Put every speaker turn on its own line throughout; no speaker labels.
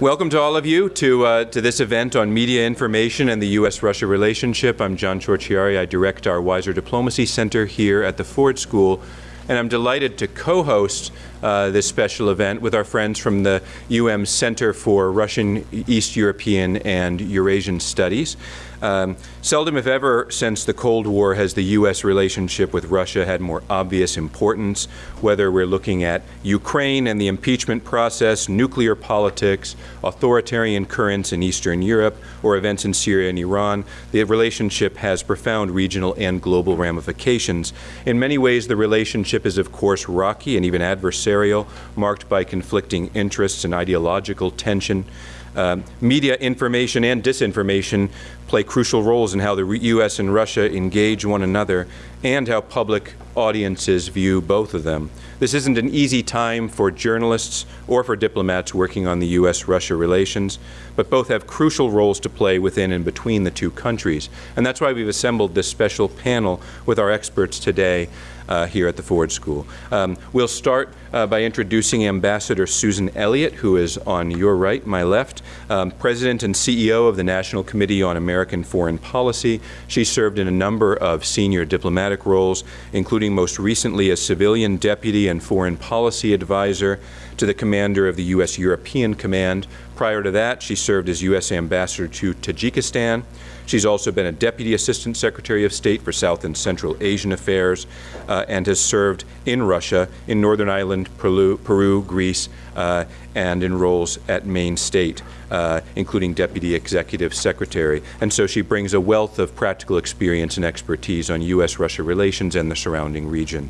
Welcome to all of you to, uh, to this event on media information and the U.S.-Russia relationship. I'm John Ciorciari. I direct our Weiser Diplomacy Center here at the Ford School, and I'm delighted to co-host uh, this special event with our friends from the UM Center for Russian, East European, and Eurasian Studies. Um, seldom, if ever, since the Cold War has the U.S. relationship with Russia had more obvious importance, whether we're looking at Ukraine and the impeachment process, nuclear politics, authoritarian currents in Eastern Europe, or events in Syria and Iran, the relationship has profound regional and global ramifications. In many ways, the relationship is, of course, rocky and even adversarial, marked by conflicting interests and ideological tension. Um, media information and disinformation play crucial roles in how the U.S. and Russia engage one another and how public audiences view both of them. This isn't an easy time for journalists or for diplomats working on the U.S.-Russia relations, but both have crucial roles to play within and between the two countries. And that's why we've assembled this special panel with our experts today here at the Ford School. Um, we'll start uh, by introducing Ambassador Susan Elliott, who is on your right, my left, um, President and CEO of the National Committee on American Foreign Policy. She served in a number of senior diplomatic roles, including most recently as civilian deputy and foreign policy advisor to the commander of the U.S. European Command. Prior to that, she served as U.S. Ambassador to Tajikistan. She's also been a Deputy Assistant Secretary of State for South and Central Asian Affairs uh, and has served in Russia, in Northern Ireland, Peru, Peru Greece, uh, and in roles at Main State, uh, including Deputy Executive Secretary. And so she brings a wealth of practical experience and expertise on U.S.-Russia relations and the surrounding region.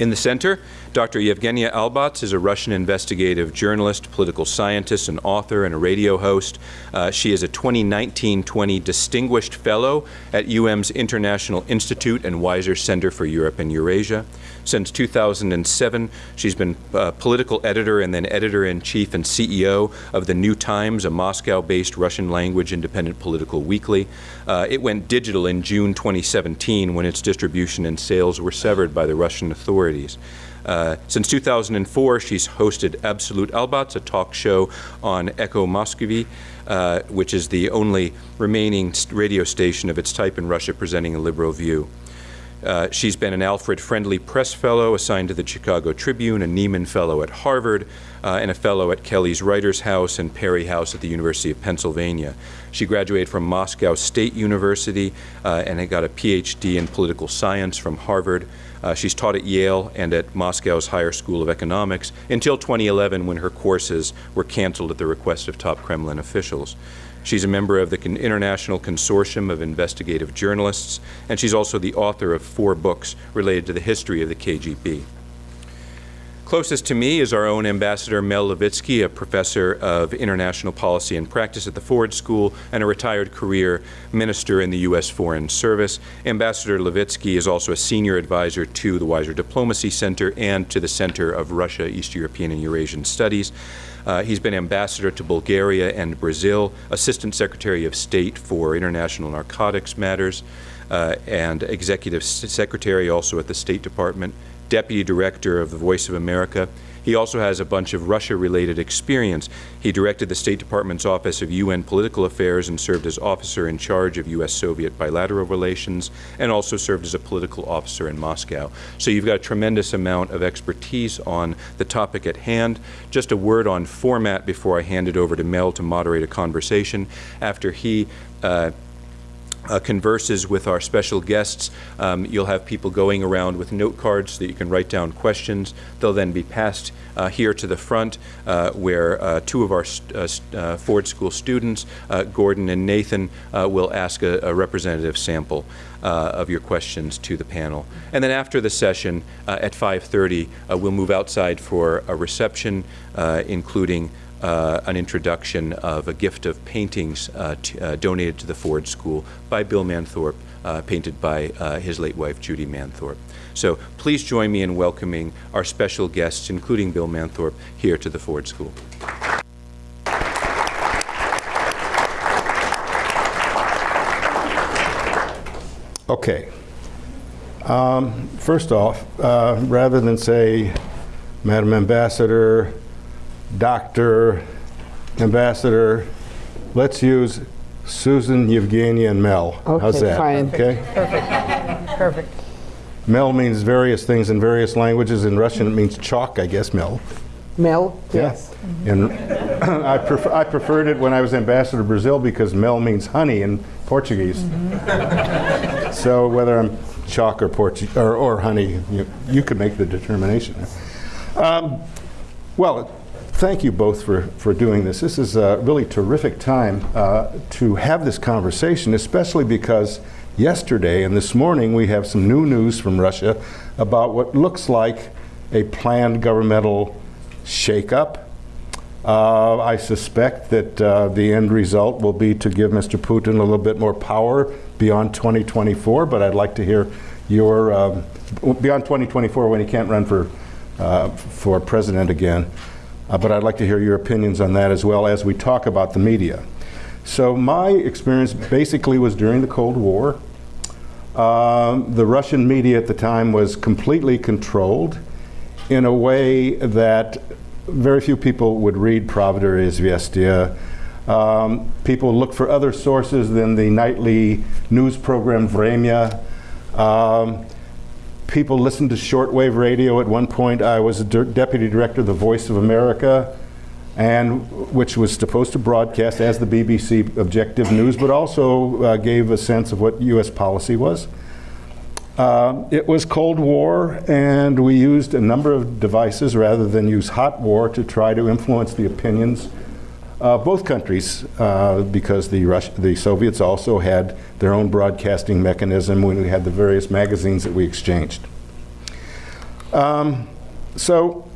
In the center, Dr. Yevgenia Albats is a Russian investigative journalist, political scientist, an author, and a radio host. Uh, she is a 2019-20 Distinguished Fellow at UM's International Institute and Weiser Center for Europe and Eurasia. Since 2007, she's been uh, political editor and then editor-in-chief and CEO of The New Times, a Moscow-based Russian-language independent political weekly. Uh, it went digital in June 2017 when its distribution and sales were severed by the Russian authorities. Uh, since 2004, she's hosted Absolute Albats, a talk show on Echo Moskvy, uh, which is the only remaining radio station of its type in Russia presenting a liberal view. Uh, she's been an Alfred Friendly Press Fellow assigned to the Chicago Tribune, a Nieman Fellow at Harvard, uh, and a Fellow at Kelly's Writers House and Perry House at the University of Pennsylvania. She graduated from Moscow State University uh, and got a PhD in political science from Harvard. Uh, she's taught at Yale and at Moscow's Higher School of Economics until 2011 when her courses were canceled at the request of top Kremlin officials. She's a member of the International Consortium of Investigative Journalists, and she's also the author of four books related to the history of the KGB. Closest to me is our own Ambassador Mel Levitsky, a professor of international policy and practice at the Ford School and a retired career minister in the U.S. Foreign Service. Ambassador Levitsky is also a senior advisor to the Weiser Diplomacy Center and to the Center of Russia, East European, and Eurasian Studies. Uh, he's been ambassador to Bulgaria and Brazil, assistant secretary of state for international narcotics matters, uh, and executive secretary also at the State Department, deputy director of the Voice of America, he also has a bunch of Russia-related experience. He directed the State Department's Office of UN Political Affairs and served as officer in charge of U.S.-Soviet bilateral relations and also served as a political officer in Moscow. So you've got a tremendous amount of expertise on the topic at hand. Just a word on format before I hand it over to Mel to moderate a conversation. After he uh, uh, converses with our special guests. Um, you'll have people going around with note cards so that you can write down questions. They'll then be passed uh, here to the front uh, where uh, two of our uh, uh, Ford School students, Gordon and Nathan, will ask a, a representative sample of your questions to the panel. And then after the session at 5.30, we'll move outside for a reception, including uh, an introduction of a gift of paintings uh, uh, donated to the Ford School by Bill Manthorpe, uh, painted by uh, his late wife, Judy Manthorpe. So please join me in welcoming our special guests, including Bill Manthorpe, here to the Ford School.
Okay. Um, first off, uh, rather than say, Madam Ambassador, doctor, Ambassador, let's use Susan, Evgenia, and Mel. How's that?
fine.
Okay?
Perfect. Perfect.
Mel means various things in various languages. In Russian, it means chalk, I guess, Mel.
Mel? Yes.
And I, prefer, I preferred it when I was ambassador to Brazil because mel means honey in Portuguese. so whether I'm chalk or, Portu- or, or honey, you, you could make the determination. Um, well, thank you both for, for doing this. This is a really terrific time uh, to have this conversation, especially because yesterday and this morning we have some new news from Russia about what looks like a planned governmental shakeup. Uh, I suspect that uh, the end result will be to give Mr. Putin a little bit more power beyond 2024, but I'd like to hear your, um, beyond 2024 when he can't run for, uh, for president again. Uh, but I'd like to hear your opinions on that as well as we talk about the media. So my experience basically was during the Cold War. Um, the Russian media at the time was completely controlled in a way that very few people would read Pravda or Izvestia. Um, people look for other sources than the nightly news program Vremya. Um, people listened to shortwave radio. At one point, I was deputy director of the Voice of America, and which was supposed to broadcast as the BBC objective news, but also uh, gave a sense of what U.S. policy was. Uh, it was Cold War, and we used a number of devices rather than use hot war to try to influence the opinions of both countries, uh, because the, Rus the Soviets also had their own broadcasting mechanism when we had the various magazines that we exchanged. Um, so,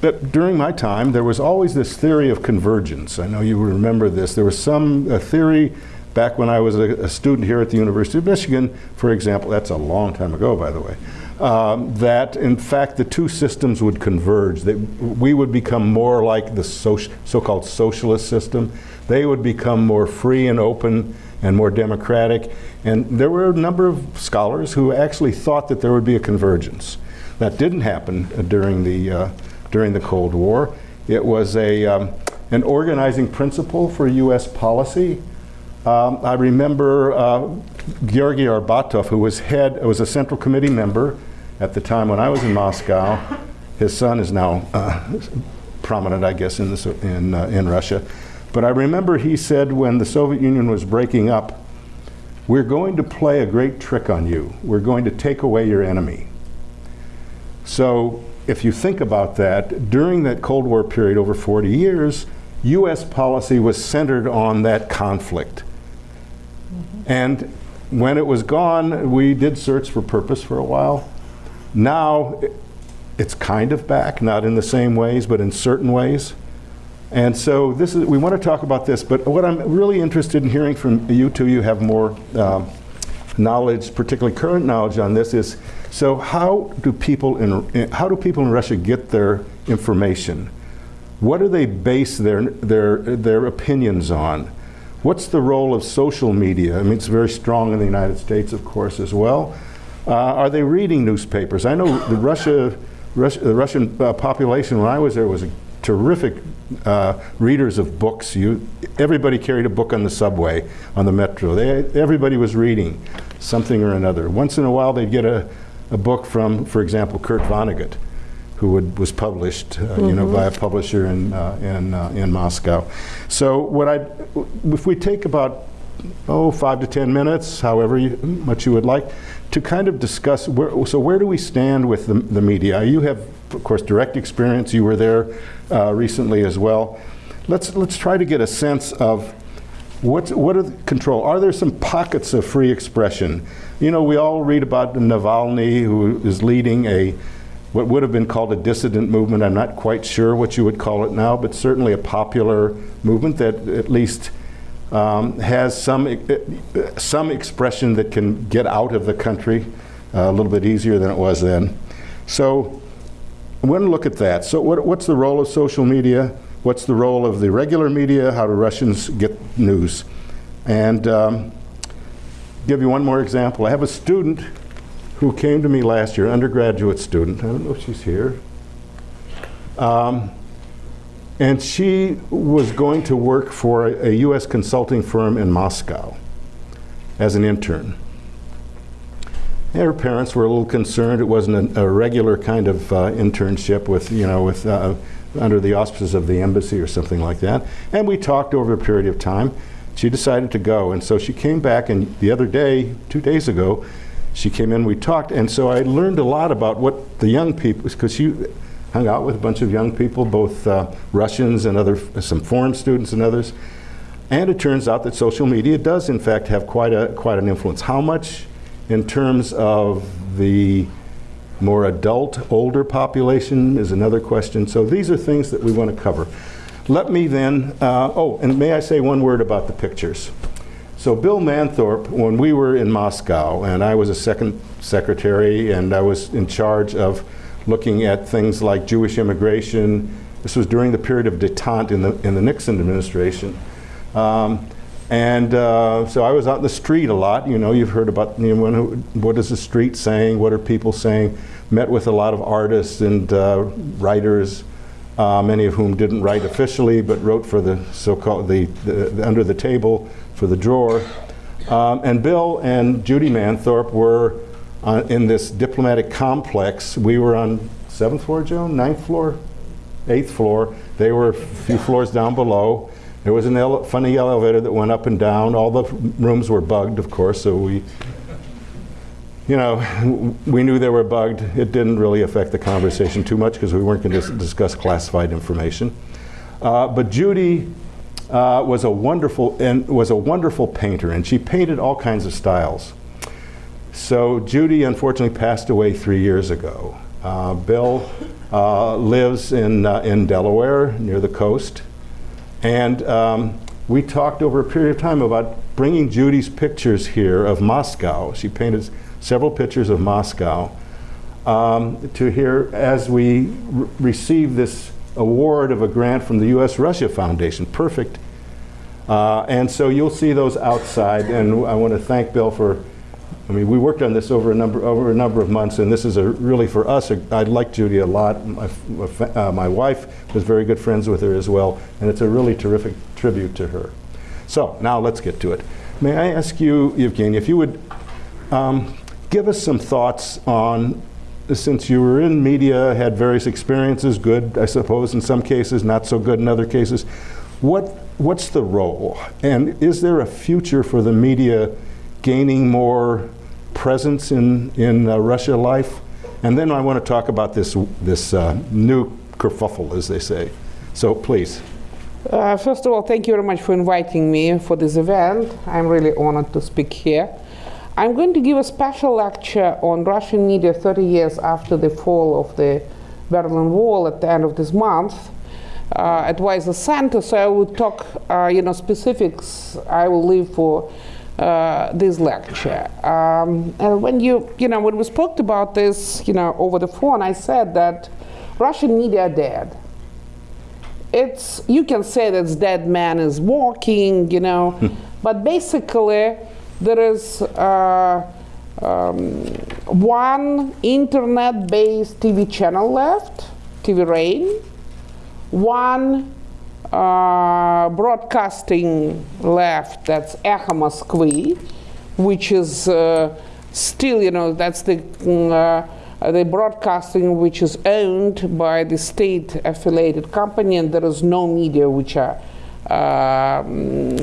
but during my time, there was always this theory of convergence. I know you remember this. There was some uh, theory back when I was a, a, student here at the University of Michigan, for example, that's a long time ago, by the way, um, that in fact the two systems would converge. That we would become more like the so-called socialist system. They would become more free and open and more democratic. And there were a number of scholars who actually thought that there would be a convergence. That didn't happen during the, uh, during the Cold War. It was a, um, an organizing principle for U.S. policy. Um, I remember uh, Arbatov, who was head, was a Central Committee member at the time when I was in Moscow. His son is now uh, prominent, I guess, in, this, in, uh, in Russia. But I remember he said when the Soviet Union was breaking up, we're going to play a great trick on you. We're going to take away your enemy. So if you think about that, during that Cold War period over 40 years, U.S. policy was centered on that conflict. And when it was gone, we did search for purpose for a while. Now, it's kind of back, not in the same ways, but in certain ways. And so this is, we want to talk about this, but what I'm really interested in hearing from you two, you have more um, knowledge, particularly current knowledge on this, is so how do people in, how do people in Russia get their information? What do they base their, their, their opinions on? What's the role of social media? I mean, it's very strong in the United States, of course, as well. Uh, are they reading newspapers? I know the Russia, Russia the Russian uh, population when I was there was a terrific uh, readers of books. You, everybody carried a book on the subway, on the metro. They, everybody was reading something or another. Once in a while, they'd get a, a book from, for example, Kurt Vonnegut, who would, was published, uh, mm -hmm. you know, by a publisher in uh, in uh, in Moscow. So what I, if we take about oh five to ten minutes, however you, much you would like, to kind of discuss where, so where do we stand with the, the media? You have of course, direct experience. You were there uh, recently as well. Let's, let's try to get a sense of what's, what are the control? Are there some pockets of free expression? You know, we all read about Navalny, who is leading a, what would have been called a dissident movement. I'm not quite sure what you would call it now, but certainly a popular movement that at least um, has some, some expression that can get out of the country uh, a little bit easier than it was then. So I want to look at that. So what, what's the role of social media? What's the role of the regular media? How do Russians get news? And um, give you one more example. I have a student who came to me last year, undergraduate student. I don't know if she's here. Um, And she was going to work for a, a U.S. consulting firm in Moscow as an intern. And her parents were a little concerned. It wasn't a, a regular kind of uh, internship with, you know, with uh, under the auspices of the embassy or something like that. And we talked over a period of time. She decided to go, and so she came back. And the other day, two days ago, she came in. We talked, and so I learned a lot about what the young people, because she hung out with a bunch of young people, both uh, Russians and other some foreign students and others. And it turns out that social media does, in fact, have quite a quite an influence. How much? in terms of the more adult, older population is another question. So these are things that we want to cover. Let me then, uh, oh, and may I say one word about the pictures. So Bill Manthorpe, when we were in Moscow, and I was a second secretary, and I was in charge of looking at things like Jewish immigration. This was during the period of detente in the, in the Nixon administration. Um, and uh, so I was out in the street a lot. You know, you've heard about you know, what is the street saying, what are people saying. Met with a lot of artists and uh, writers, uh, many of whom didn't write officially, but wrote for the so-called the, the, the, under the table for the drawer. Um, and Bill and Judy Manthorpe were uh, in this diplomatic complex. We were on seventh floor, Joe, ninth floor, eighth floor. They were a few floors down below. There was a ele funny elevator that went up and down. All the rooms were bugged, of course, so we, you know, we knew they were bugged. It didn't really affect the conversation too much because we weren't going to discuss classified information. Uh, but Judy uh, was a wonderful and was a wonderful painter, and she painted all kinds of styles. So Judy unfortunately passed away three years ago. Uh, Bill uh, lives in uh, in Delaware near the coast. And um, we talked over a period of time about bringing Judy's pictures here of Moscow. She painted several pictures of Moscow um, to here as we re receive this award of a grant from the U.S. Russia Foundation. Perfect. Uh, and so you'll see those outside, and I want to thank Bill for I mean, we worked on this over a number over a number of months, and this is a really for us. A, I like Judy a lot. My, uh, my wife was very good friends with her as well, and it's a really terrific tribute to her. So now let's get to it. May I ask you, Evgeny, if you would um, give us some thoughts on, since you were in media, had various experiences, good, I suppose, in some cases, not so good in other cases. What what's the role, and is there a future for the media? Gaining more presence in, in uh, Russia life. And then I want to talk about this, this uh, new kerfuffle, as they say. So please.
Uh, first of all, thank you very much for inviting me for this event. I'm really honored to speak here. I'm going to give a special lecture on Russian media 30 years after the fall of the Berlin Wall at the end of this month uh, at Weiser Center. So I will talk, uh, you know, specifics. I will leave for uh, this lecture. Um, and when you, you know, when we spoke about this, you know, over the phone, I said that Russian media are dead. It's, you can say that dead man is walking, you know, hmm. but basically there is uh, um, one internet-based TV channel left, TV Rain, one uh, broadcasting left, that's Echo Moskvy, which is uh, still, you know, that's the, mm, uh, the broadcasting which is owned by the state affiliated company, and there is no media which are, um,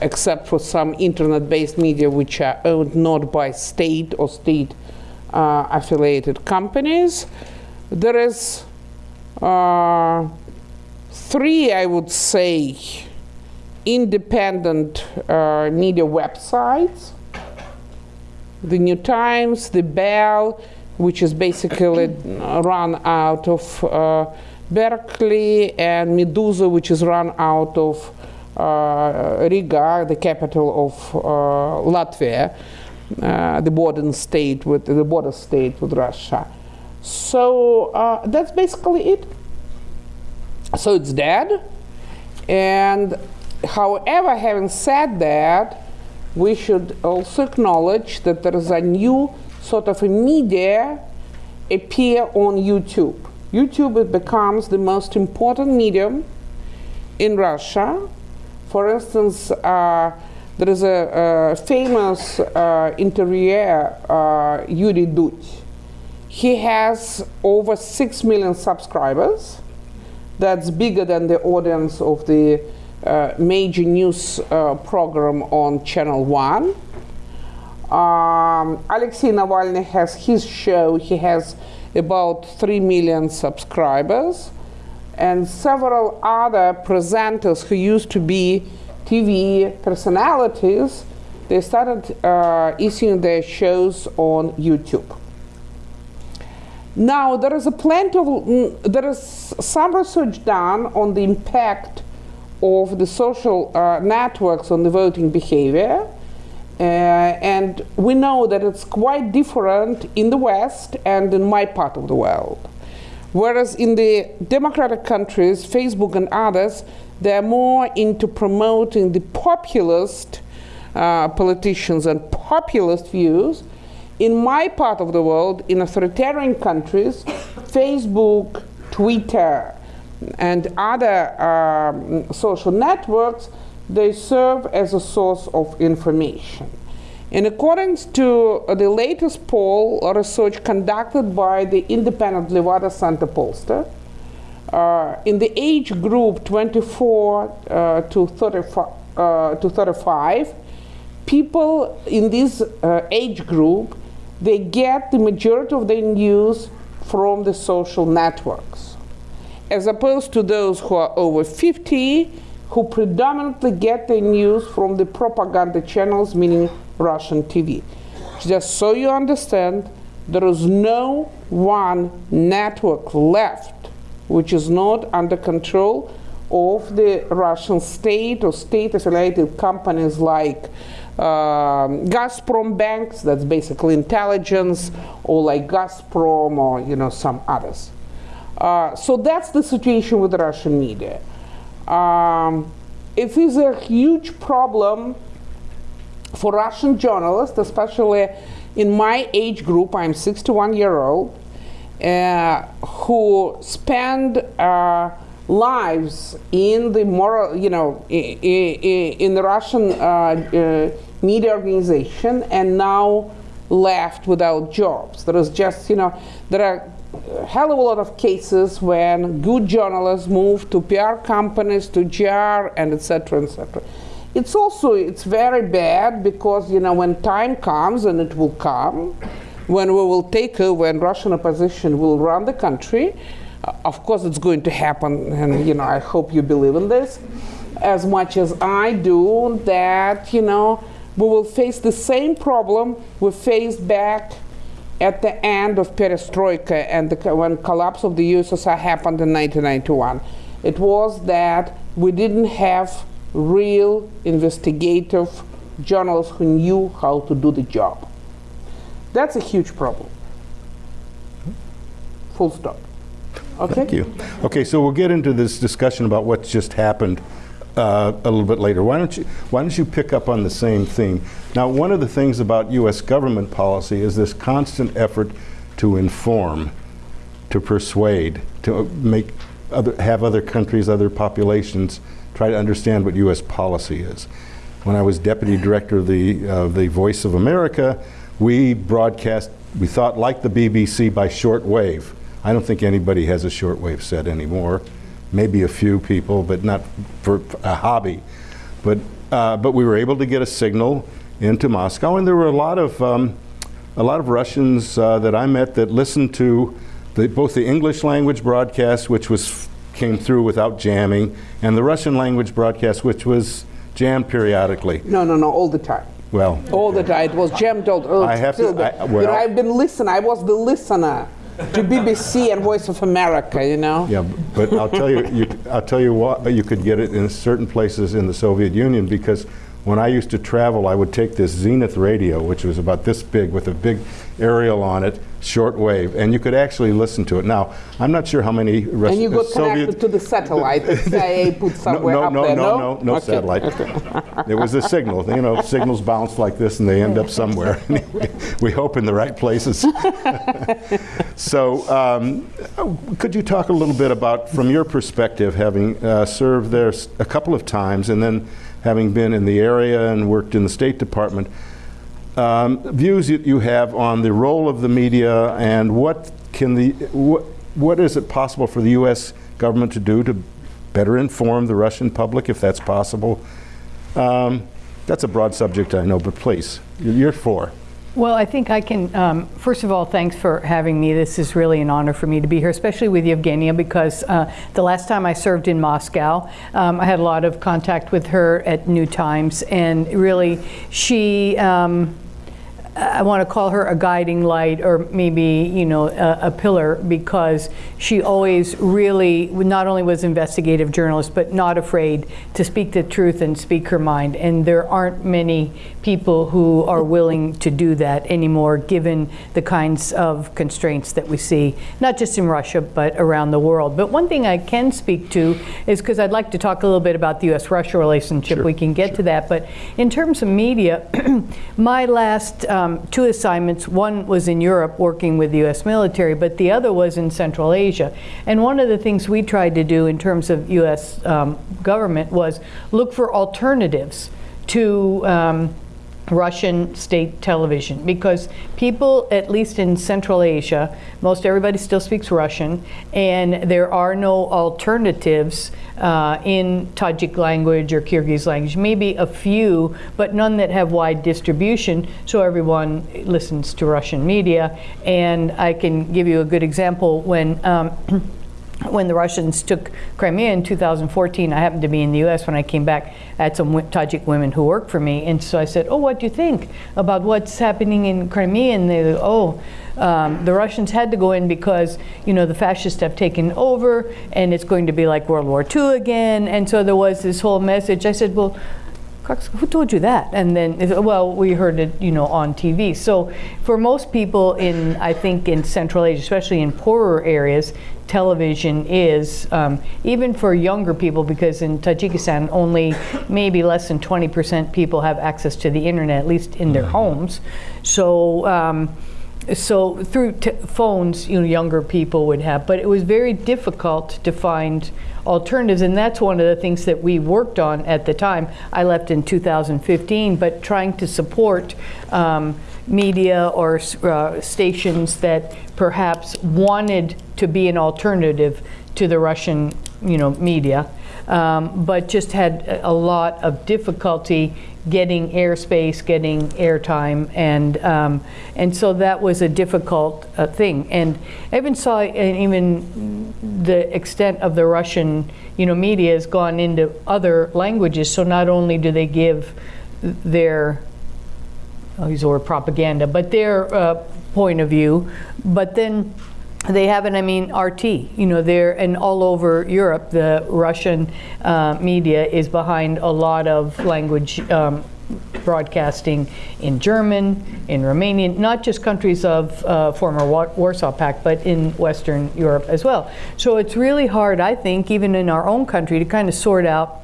except for some internet based media which are owned not by state or state uh, affiliated companies. There is uh, three, I would say, independent uh, media websites. The New Times, The Bell, which is basically run out of uh, Berkeley, and Meduza, which is run out of uh, Riga, the capital of uh, Latvia, uh, the border state with the border state with Russia. So uh, that's basically it. So it's dead. And however, having said that, we should also acknowledge that there is a new sort of a media appear on YouTube. YouTube becomes the most important medium in Russia. For instance, uh, there is a, a famous uh, interviewer, uh, Yuri Dud. He has over 6 million subscribers. That's bigger than the audience of the uh, major news uh, program on Channel 1. Um, Alexei Navalny has his show. He has about 3 million subscribers. And several other presenters who used to be TV personalities, they started uh, issuing their shows on YouTube. Now, there is a plenty of, mm, there is some research done on the impact of the social uh, networks on the voting behavior. Uh, and we know that it's quite different in the West and in my part of the world. Whereas in the democratic countries, Facebook and others, they're more into promoting the populist uh, politicians and populist views. In my part of the world, in authoritarian countries, Facebook, Twitter, and other um, social networks, they serve as a source of information. In accordance to uh, the latest poll or research conducted by the independent Levada Center pollster, uh, in the age group 24 uh, to, 35, uh, to 35, people in this uh, age group, they get the majority of their news from the social networks, as opposed to those who are over 50, who predominantly get their news from the propaganda channels, meaning Russian TV. Just so you understand, there is no one network left which is not under control of the Russian state or state affiliated companies like um, Gazprom banks, that's basically intelligence, or like Gazprom or you know some others. Uh, so that's the situation with Russian media. Um, it is a huge problem for Russian journalists, especially in my age group, I'm 61 year old, uh, who spend uh, lives in the moral, you know, in, the Russian uh, uh, media organization and now left without jobs. There is just, you know, there are a hell of a lot of cases when good journalists move to PR companies, to GR, and etc. etc. It's also it's very bad because you know when time comes and it will come, when we will take over and Russian opposition will run the country. Uh, of course, it's going to happen, and you know I hope you believe in this as much as I do. That you know we will face the same problem we faced back at the end of perestroika and the, when collapse of the USSR happened in 1991. It was that we didn't have real investigative journalists who knew how to do the job. That's a huge problem. Full stop. Okay?
Thank you. Okay, so we'll get into this discussion about what's just happened uh, a little bit later. Why don't you Why don't you pick up on the same theme? Now, one of the things about U.S. government policy is this constant effort to inform, to persuade, to make other, have other countries, other populations try to understand what U.S. policy is. When I was deputy director of the uh, the Voice of America, we broadcast. We thought like the BBC by shortwave. I don't think anybody has a shortwave set anymore. Maybe a few people, but not for a hobby. But uh, but we were able to get a signal into Moscow, and there were a lot of um, a lot of Russians uh, that I met that listened to the, both the English language broadcast, which was came through without jamming, and the Russian language broadcast, which was jammed periodically.
No, no, no, all the time.
Well,
All the time. It was jammed all. all
I have to-. I-
you know, I've been listening. I was the listener to BBC and Voice of America. You know.
yeah, but I'll tell you, you, I'll tell you what, you could get it in certain places in the Soviet Union because when I used to travel, I would take this Zenith radio, which was about this big with a big aerial on it, shortwave, and you could actually listen to it. Now, I'm not sure how many Rus-
And you got
Soviet
connected to the satellite that CIA put somewhere
no,
up
no,
there,
no,
no?
no, no
Okay,
satellite.
okay.
It was a signal. You know, signals bounce like this and they end up somewhere. we hope in the right places. so, um, could you talk a little bit about, from your perspective, having uh, served there a couple of times and then having been in the area and worked in the State Department, um, views that you have on the role of the media and what can the what, what is it possible for the U.S. government to do to better inform the Russian public, if that's possible? Um, that's a broad subject, I know, but please, you're for.
Well, I think I can, um, first of all, thanks for having me. This is really an honor for me to be here, especially with Yevgenia, because uh, the last time I served in Moscow, um, I had a lot of contact with her at New Times, and really, she, um, I want to call her a guiding light or maybe, you know, a, a pillar because she always really not only was investigative journalist, but not afraid to speak the truth and speak her mind. And there aren't many people who are willing to do that anymore, given the kinds of constraints that we see, not just in Russia, but around the world. But one thing I can speak to is because I'd like to talk a little bit about the US-Russia relationship.
Sure,
we can get to that. But in terms of media, my last um, two assignments, one was in Europe working with the US military, but the other was in Central Asia. And one of the things we tried to do in terms of US um, government was look for alternatives to um, Russian state television because people, at least in Central Asia, most everybody still speaks Russian, and there are no alternatives uh, in Tajik language or Kyrgyz language. Maybe a few, but none that have wide distribution, so everyone listens to Russian media. And I can give you a good example when. Um, when the Russians took Crimea in 2014, I happened to be in the U.S. when I came back. I had some Tajik women who worked for me, and so I said, "Oh, what do you think about what's happening in Crimea?" And they, "Oh, um, the Russians had to go in because you know the fascists have taken over, and it's going to be like World War II again." And so there was this whole message. I said, "Well." Cox, who told you that? And then, well, we heard it, you know, on TV. So for most people in, I think, in Central Asia, especially in poorer areas, television is, um, even for younger people, because in Tajikistan, only maybe less than 20% people have access to the internet, at least in their homes. So, um, so through phones, you know, younger people would have, but it was very difficult to find alternatives, and that's one of the things that we worked on at the time. I left in 2015, but trying to support um, media or uh, stations that perhaps wanted to be an alternative to the Russian, you know, media, um, but just had a lot of difficulty getting airspace, getting airtime, and um, and so that was a difficult uh, thing. And I even saw, even the extent of the Russian, you know, media has gone into other languages. So not only do they give their I'll propaganda, but their uh, point of view, but then they have it, I mean, RT, you know, they're, and all over Europe, the Russian uh, media is behind a lot of language um, broadcasting in German, in Romanian, not just countries of uh, former Wa- Warsaw Pact, but in Western Europe as well. So it's really hard, I think, even in our own country, to kind of sort out,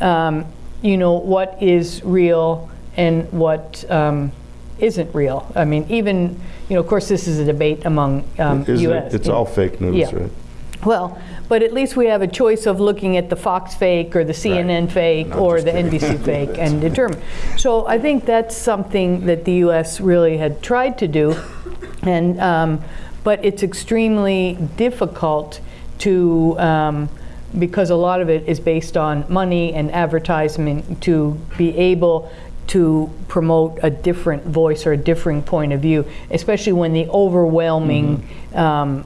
um, you know, what is real and what um, isn't real. I mean, even, you know, of course, this is a debate among um, U.S.
it? It's all fake news,
Yeah.
right?
Well, but at least we have a choice of looking at the Fox fake or the CNN fake
Not
or
just
the. NBC fake and determine. So I think that's something that the U.S. really had tried to do, and um, but it's extremely difficult to. Um, because a lot of it is based on money and advertisement to be able to promote a different voice or a differing point of view, especially when the overwhelming um,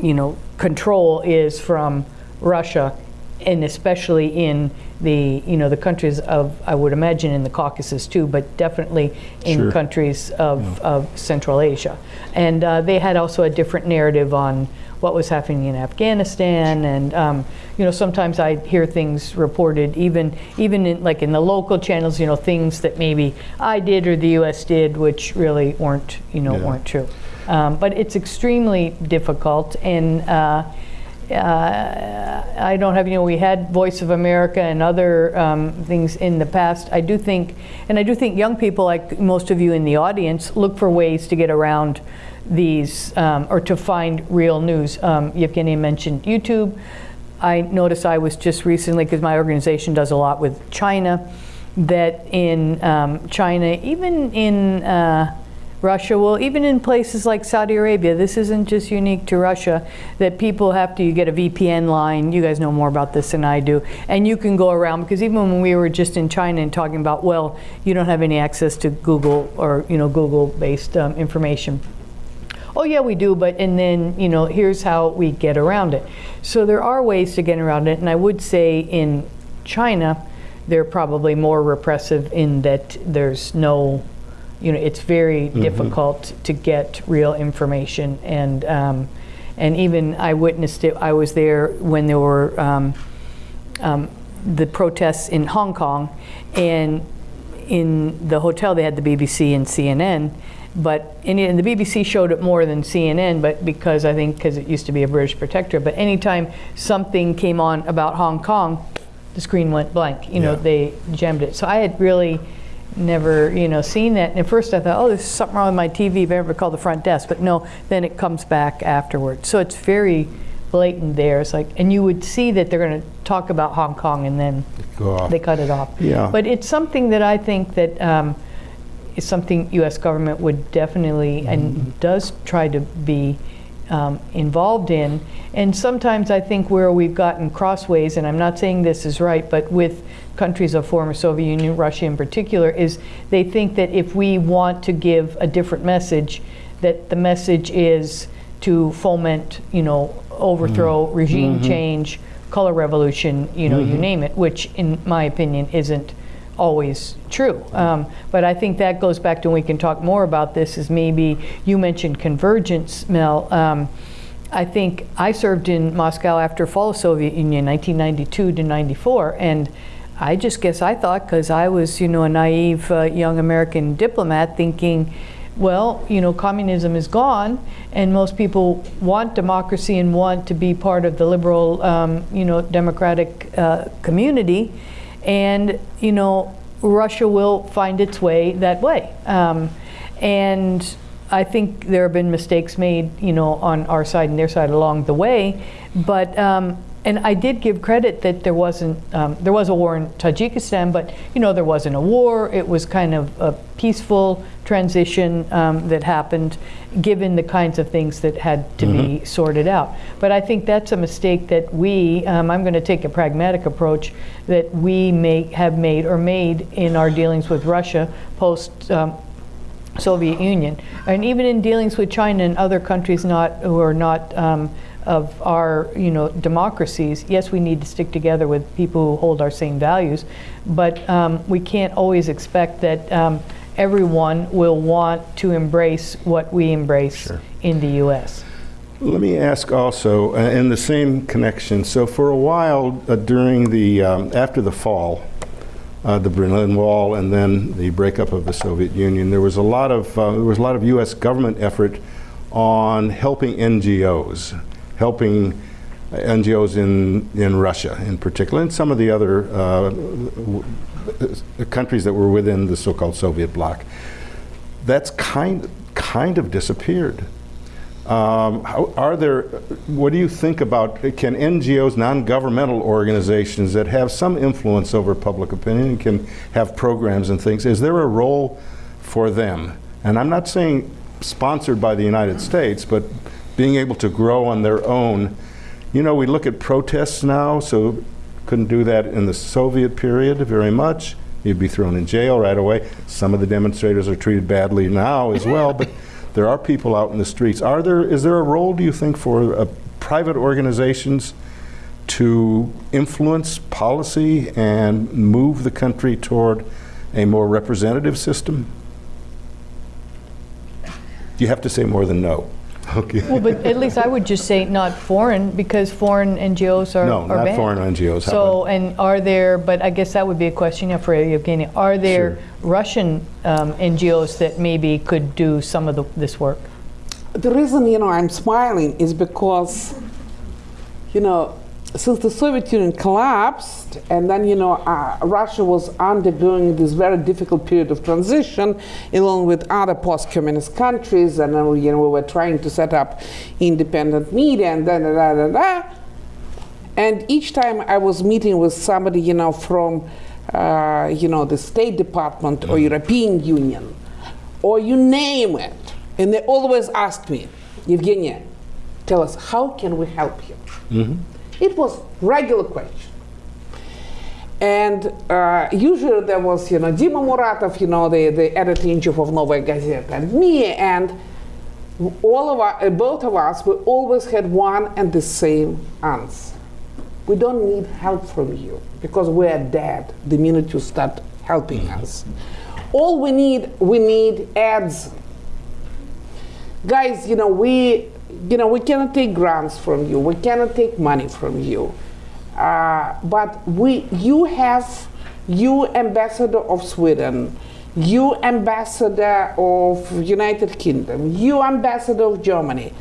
you know, control is from Russia, and especially in the, you know, the countries of, I would imagine in the Caucasus too, but definitely in
Sure.
countries of, of Central Asia. And uh, they had also a different narrative on what was happening in Afghanistan, and um, you know sometimes I hear things reported even even in like in the local channels, you know things that maybe I did or the U.S. did, which really weren't you know
Yeah.
weren't true. Um, but it's extremely difficult and. Uh, uh, I don't have, you know, we had Voice of America and other um, things in the past. I do think, and I do think young people, like most of you in the audience, look for ways to get around these um, or to find real news. Um, Yevgeny mentioned YouTube. I noticed I was just recently, because my organization does a lot with China, that in um, China, even in uh, Russia, well, even in places like Saudi Arabia, this isn't just unique to Russia, that people have to, you get a VPN line, you guys know more about this than I do, and you can go around, because even when we were just in China and talking about, well, you don't have any access to Google or, you know, Google-based um, information. Oh yeah, we do, but and then you know here's how we get around it. So there are ways to get around it, and I would say in China, they're probably more repressive in that there's no, you know, it's very difficult to get real information, and um, and even I witnessed it. I was there when there were um, um, the protests in Hong Kong, and in the hotel they had the BBC and CNN, but in, and the BBC showed it more than CNN, but because I think because it used to be a British protectorate. But anytime something came on about Hong Kong, the screen went blank. You know,
Yeah.
they jammed it. So I had really never, you know, seen that. And at first I thought, oh, there's something wrong with my TV. Better call the front desk. But no, then it comes back afterwards. So it's very blatant there. It's like, and you would see that they're going to talk about Hong Kong and then they cut it off.
Yeah.
But it's something that I think that um, is something U.S. government would definitely and mm-hmm. does try to be um, involved in. And sometimes I think where we've gotten crossways, and I'm not saying this is right, but with countries of former Soviet Union, Russia in particular, is they think that if we want to give a different message, that the message is to foment, you know, overthrow, mm-hmm. regime mm-hmm. change, color revolution, you know, you name it, which in my opinion isn't always true. Um, but I think that goes back to, and we can talk more about this, is maybe you mentioned convergence, Mel. Um, I think I served in Moscow after fall of Soviet Union, 1992 to 94, and I just guess I thought, because I was, you know, a naive uh, young American diplomat, thinking, well, you know, communism is gone, and most people want democracy and want to be part of the liberal, um, you know, democratic uh, community, and you know, Russia will find its way that way. Um, and I think there have been mistakes made, you know, on our side and their side along the way, but. Um, and I did give credit that there wasn't, um, there was a war in Tajikistan, but you know, there wasn't a war. It was kind of a peaceful transition um, that happened, given the kinds of things that had to be sorted out. But I think that's a mistake that we, um, I'm going to take a pragmatic approach, that we may have made or made in our dealings with Russia post um, Soviet Union, and even in dealings with China and other countries not who are not um, of our you know democracies. Yes, we need to stick together with people who hold our same values, but um, we can't always expect that um, everyone will want to embrace what we embrace in the U.S.
Let me ask also, uh, in the same connection, so for a while uh, during the, um, after the fall, uh, the Berlin Wall and then the breakup of the Soviet Union, there was a lot of, uh, there was a lot of U.S. government effort on helping NGOs, helping NGOs in, in Russia in particular, and some of the other uh, w- countries that were within the so-called Soviet bloc. That's kind, kind of disappeared. Um, how, are there, what do you think about, can NGOs, non-governmental organizations that have some influence over public opinion can have programs and things, is there a role for them? And I'm not saying sponsored by the United States, but being able to grow on their own. You know, we look at protests now, so couldn't do that in the Soviet period very much. You'd be thrown in jail right away. Some of the demonstrators are treated badly now as well, but there are people out in the streets. Are there, is there a role, do you think, for uh, private organizations to influence policy and move the country toward a more representative system? You have to say more than no. Okay.
Well, but at least I would just say not foreign, because foreign NGOs are
No,
are
not
banned.
foreign NGOs. How
So, and are there, but I guess that would be a question yeah, for Evgeny, are there Russian um, NGOs that maybe could do some of the- this work?
The reason, you know, I'm smiling is because, you know, since the Soviet Union collapsed, and then, you know, uh, Russia was undergoing this very difficult period of transition, along with other post-communist countries, and then, you know, we were trying to set up independent media, and da da da da da. And each time I was meeting with somebody, you know, from, uh, you know, the State Department or European Union, or you name it, and they always asked me, Evgenia, tell us, how can we help you? It was regular question. And uh, usually there was, you know, Dima Muratov, you know, the, the editor-in-chief of Novaya Gazeta, and me, and all of us, uh, both of us, we always had one and the same answer. We don't need help from you because we are dead the minute you start helping us. All we need, we need ads. Guys, you know, we, you know, we cannot take grants from you. We cannot take money from you. Uh, but we, you have, you ambassador of Sweden, you ambassador of United Kingdom, you ambassador of Germany,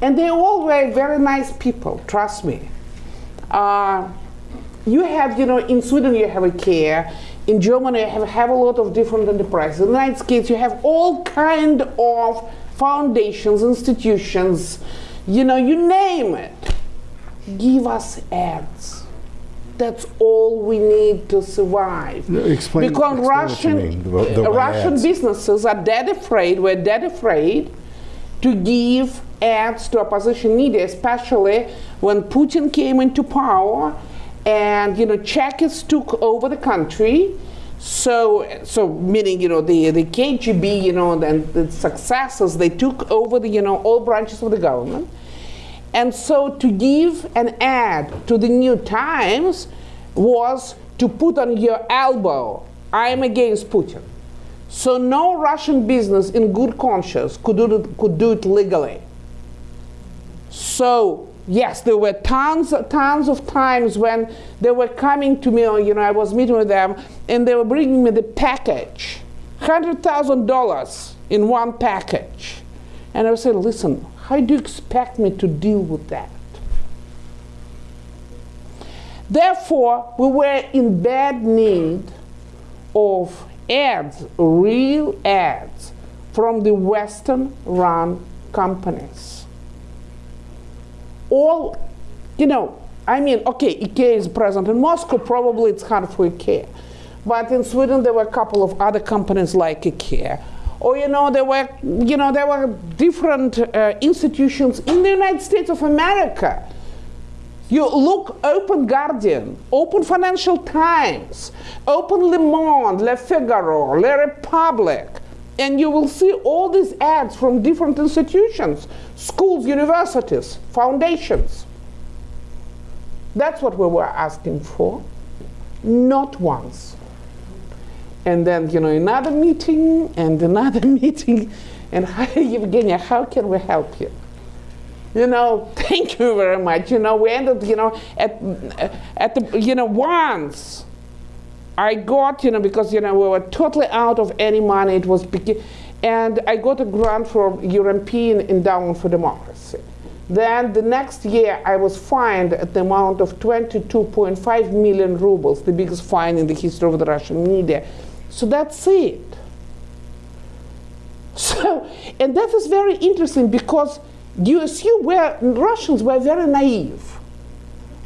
and they all were very nice people. Trust me. Uh, you have, you know, in Sweden you have a care, in Germany you have, have a lot of different enterprises. In the United States you have all kind of foundations, institutions, you know, you name it. Give us ads. That's all we need to survive.
No, explain-
because
explain
Russian,
mean, the- the
Russian
ads.
businesses are dead afraid, we're dead afraid to give ads to opposition media, especially when Putin came into power and you know Chekists took over the country. So, so meaning you know the the KGB, you know, and the successors, they took over the you know all branches of the government. And so to give an ad to the New Times was to put on your elbow, I am against Putin. So no Russian business in good conscience could do it, could do it legally. So yes, there were tons, tons of times when they were coming to me, or, you know, I was meeting with them, and they were bringing me the package, hundred thousand dollars in one package, and I was saying, listen, how do you expect me to deal with that? Therefore, we were in bad need of ads, real ads, from the Western run companies. All, you know, I mean, okay, IKEA is present in Moscow, probably it's hard for IKEA. But in Sweden, there were a couple of other companies like IKEA. Or, you know, there were, you know, there were different uh, institutions in the United States of America you look Open Guardian, Open Financial Times, Open Le Monde, Le Figaro, Le Republic, and you will see all these ads from different institutions, schools, universities, foundations. That's what we were asking for. Not once. And then, you know, another meeting and another meeting. And Evgenia, how can we help you? you know, thank you very much. You know, we ended, you know, at, at the, you know, once I got, you know, because, you know, we were totally out of any money. It was, and I got a grant from European Endowment for Democracy. Then the next year I was fined at the amount of 22.5 million rubles, the biggest fine in the history of the Russian media. So that's it. So, and that is very interesting because you assume were, Russians were very naive.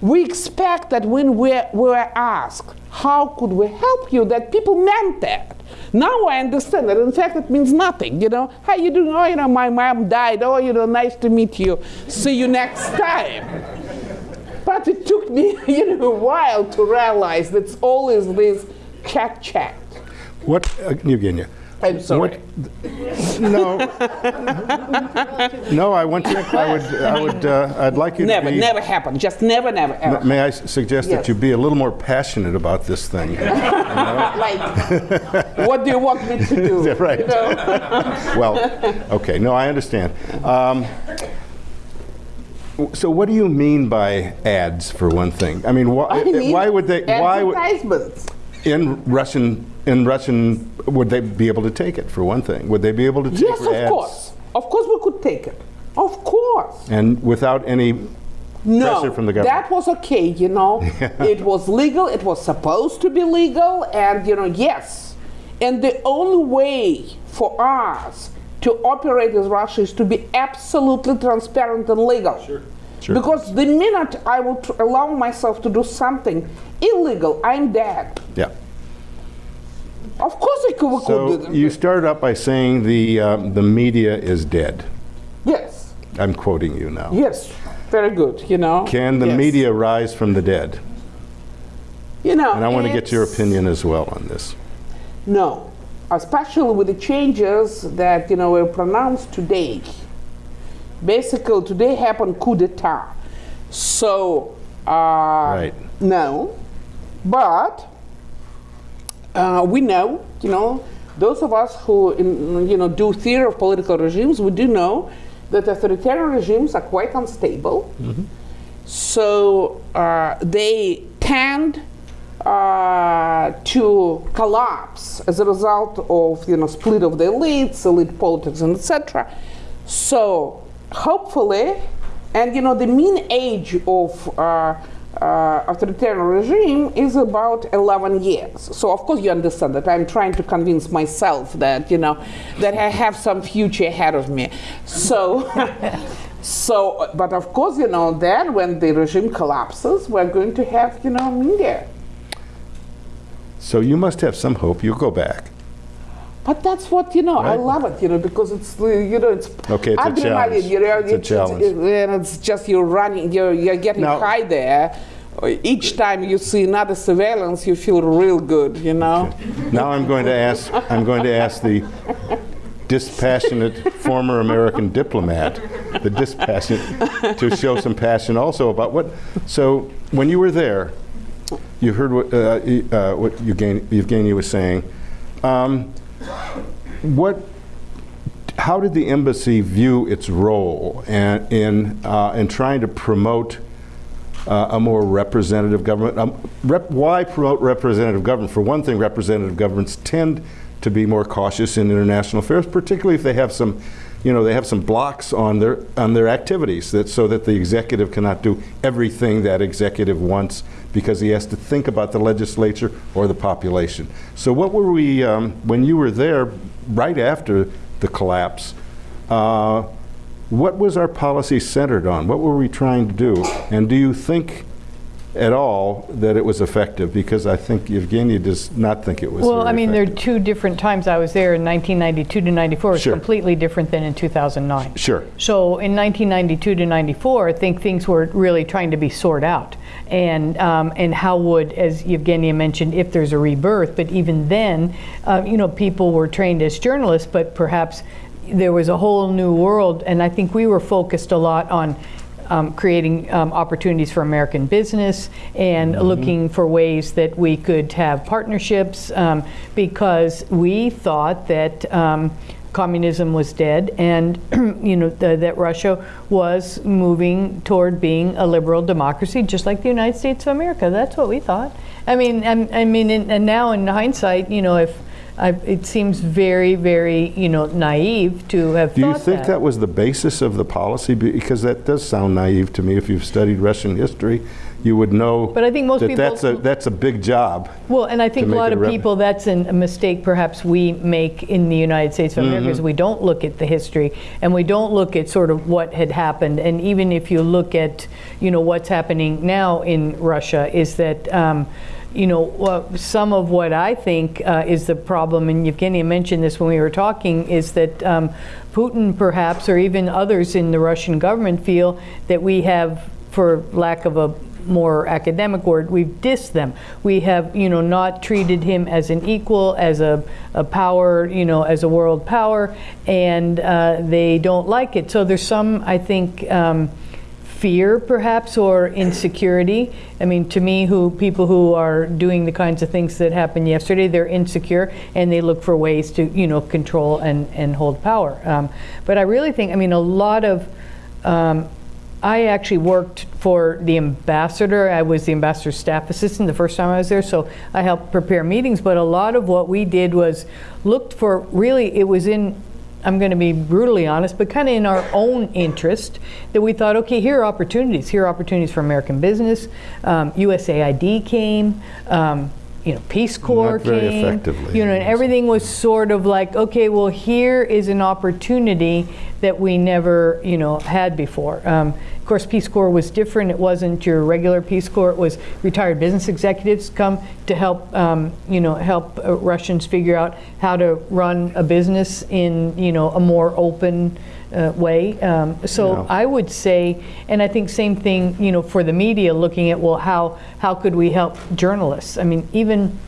We expect that when we were asked, how could we help you, that people meant that. Now I understand that. In fact, it means nothing. You know, how you doing? Oh, you know, my mom died. Oh, you know, nice to meet you. See you next time. But it took me, you know, a while to realize that it's always this chat chat.
What, uh, Evgenia?
I'm sorry.
What, no. no, I want to. I would. I would. Uh, I'd like you
Never,
to be.
never happen. Just never, never, ever.
May I suggest
Yes.
that you be a little more passionate about this thing?
like, what do you want me to do?
Right.
You know?
well, okay. No, I understand. Um, So what do you mean by ads, for one thing? I mean, why,
I mean,
why would they, why would,
Advertisements.
in Russian, in Russian, would they be able to take it, for one thing? Would they be able to take
Yes,
ads?
of course. Of course we could take it. Of course.
And without any
No,
pressure from the government?
that was okay, you know. it was legal, it was supposed to be legal, and, you know, yes. And the only way for us to operate as Russia is to be absolutely transparent and legal. Sure.
Sure.
Because the minute I would allow myself to do something illegal, I'm dead.
Yeah.
Of course, I could, we could
So you started out by saying the, um, the media is dead.
yes,
I'm quoting you now.
yes, very good. You know.
Can the
Yes.
media rise from the dead?
You know.
And I want to get your opinion as well on this.
No, especially with the changes that you know were pronounced today. Basically, today happened coup d'état. So, uh,
Right.
no, but uh, we know, you know, those of us who in, you know do theory of political regimes, we do know that authoritarian regimes are quite unstable. So uh, they tend uh, to collapse as a result of you know split of the elites, elite politics, and etc. So hopefully, and you know the mean age of uh, uh, authoritarian regime is about 11 years. So of course you understand that I'm trying to convince myself that you know that I have some future ahead of me. So. So, but of course, you know, then when the regime collapses, we're going to have, you know, media.
So you must have some hope. You'll go back.
But that's what you know. I love it, you know, because it's you know it's
Okay, it's a
adrenaline.
challenge.
You know,
It's a challenge.
and it's just you're running, you're you're getting
Now-
high there. Each time you see another surveillance, you feel real good, you know.
Now I'm going to ask, I'm going to ask the dispassionate former American diplomat, the dispassionate, to show some passion also about what, so when you were there, you heard what, uh, uh, what Evgeny, Evgeny was saying. Um, what, how did the embassy view its role in, uh, in trying to promote uh, a more representative government. Um, rep, why promote representative government? For one thing, representative governments tend to be more cautious in international affairs, particularly if they have some, you know, they have some blocks on their on their activities, that so that the executive cannot do everything that executive wants because he has to think about the legislature or the population. So, what were we um, when you were there right after the collapse? Uh, what was our policy centered on? What were we trying to do? And do you think at all that it was effective? Because I think Evgeny does not think it was
Well, I mean, there are two different times I was there in 1992 to 94. It's
Sure.
completely different than in 2009.
Sure.
So in 1992 to 94, I think things were really trying to be sorted out. And, um, and how would, as Evgenia mentioned, if there's a rebirth, but even then, uh, you know, people were trained as journalists, but perhaps there was a whole new world. And I think we were focused a lot on um, creating um, opportunities for American business and looking for ways that we could have partnerships um, because we thought that um, communism was dead and you know th- that Russia was moving toward being a liberal democracy just like the United States of America. That's what we thought. I mean I'm, I mean in, and now in hindsight you know if I, it seems very very you know naive to have
Do you think
that.
that was the basis of the policy? Because that does sound naive to me. If you've studied Russian history, you would know
But I think most
that
people-
that's a, that's a big job.
Well, and I think a lot of people, that's an, a mistake perhaps we make in the United States of America,
Mm-hmm.
is we don't look at the history and we don't look at sort of what had happened. And even if you look at, you know, what's happening now in Russia, is that, um, you know, well, some of what I think uh, is the problem, and Evgenia mentioned this when we were talking, is that um, Putin perhaps, or even others in the Russian government, feel that we have, for lack of a more academic word, we've dissed them. We have, you know, not treated him as an equal, as a, a power, you know, as a world power, and uh, they don't like it. So there's some, I think, um, fear perhaps or insecurity. I mean, to me, who people who are doing the kinds of things that happened yesterday, they're insecure and they look for ways to, you know, control and, and hold power. Um, but I really think, I mean, a lot of um, I actually worked for the ambassador. I was the ambassador's staff assistant the first time I was there, so I helped prepare meetings. But a lot of what we did was looked for really, it was in, I'm going to be brutally honest, but kind of in our own interest that we thought, okay, here are opportunities. Here are opportunities for American business. Um, USAID came. Um, you know, Peace Corps
Not very
came.
effectively,
You know, and everything was sort of like, okay, well, here is an opportunity that we never, you know, had before. Um, of course, Peace Corps was different. It wasn't your regular Peace Corps. It was retired business executives come to help, um, you know, help uh, Russians figure out how to run a business in, you know, a more open uh, way. Um, so
Yeah.
I would say, and I think same thing, you know, for the media, looking at well, how how could we help journalists? I mean, even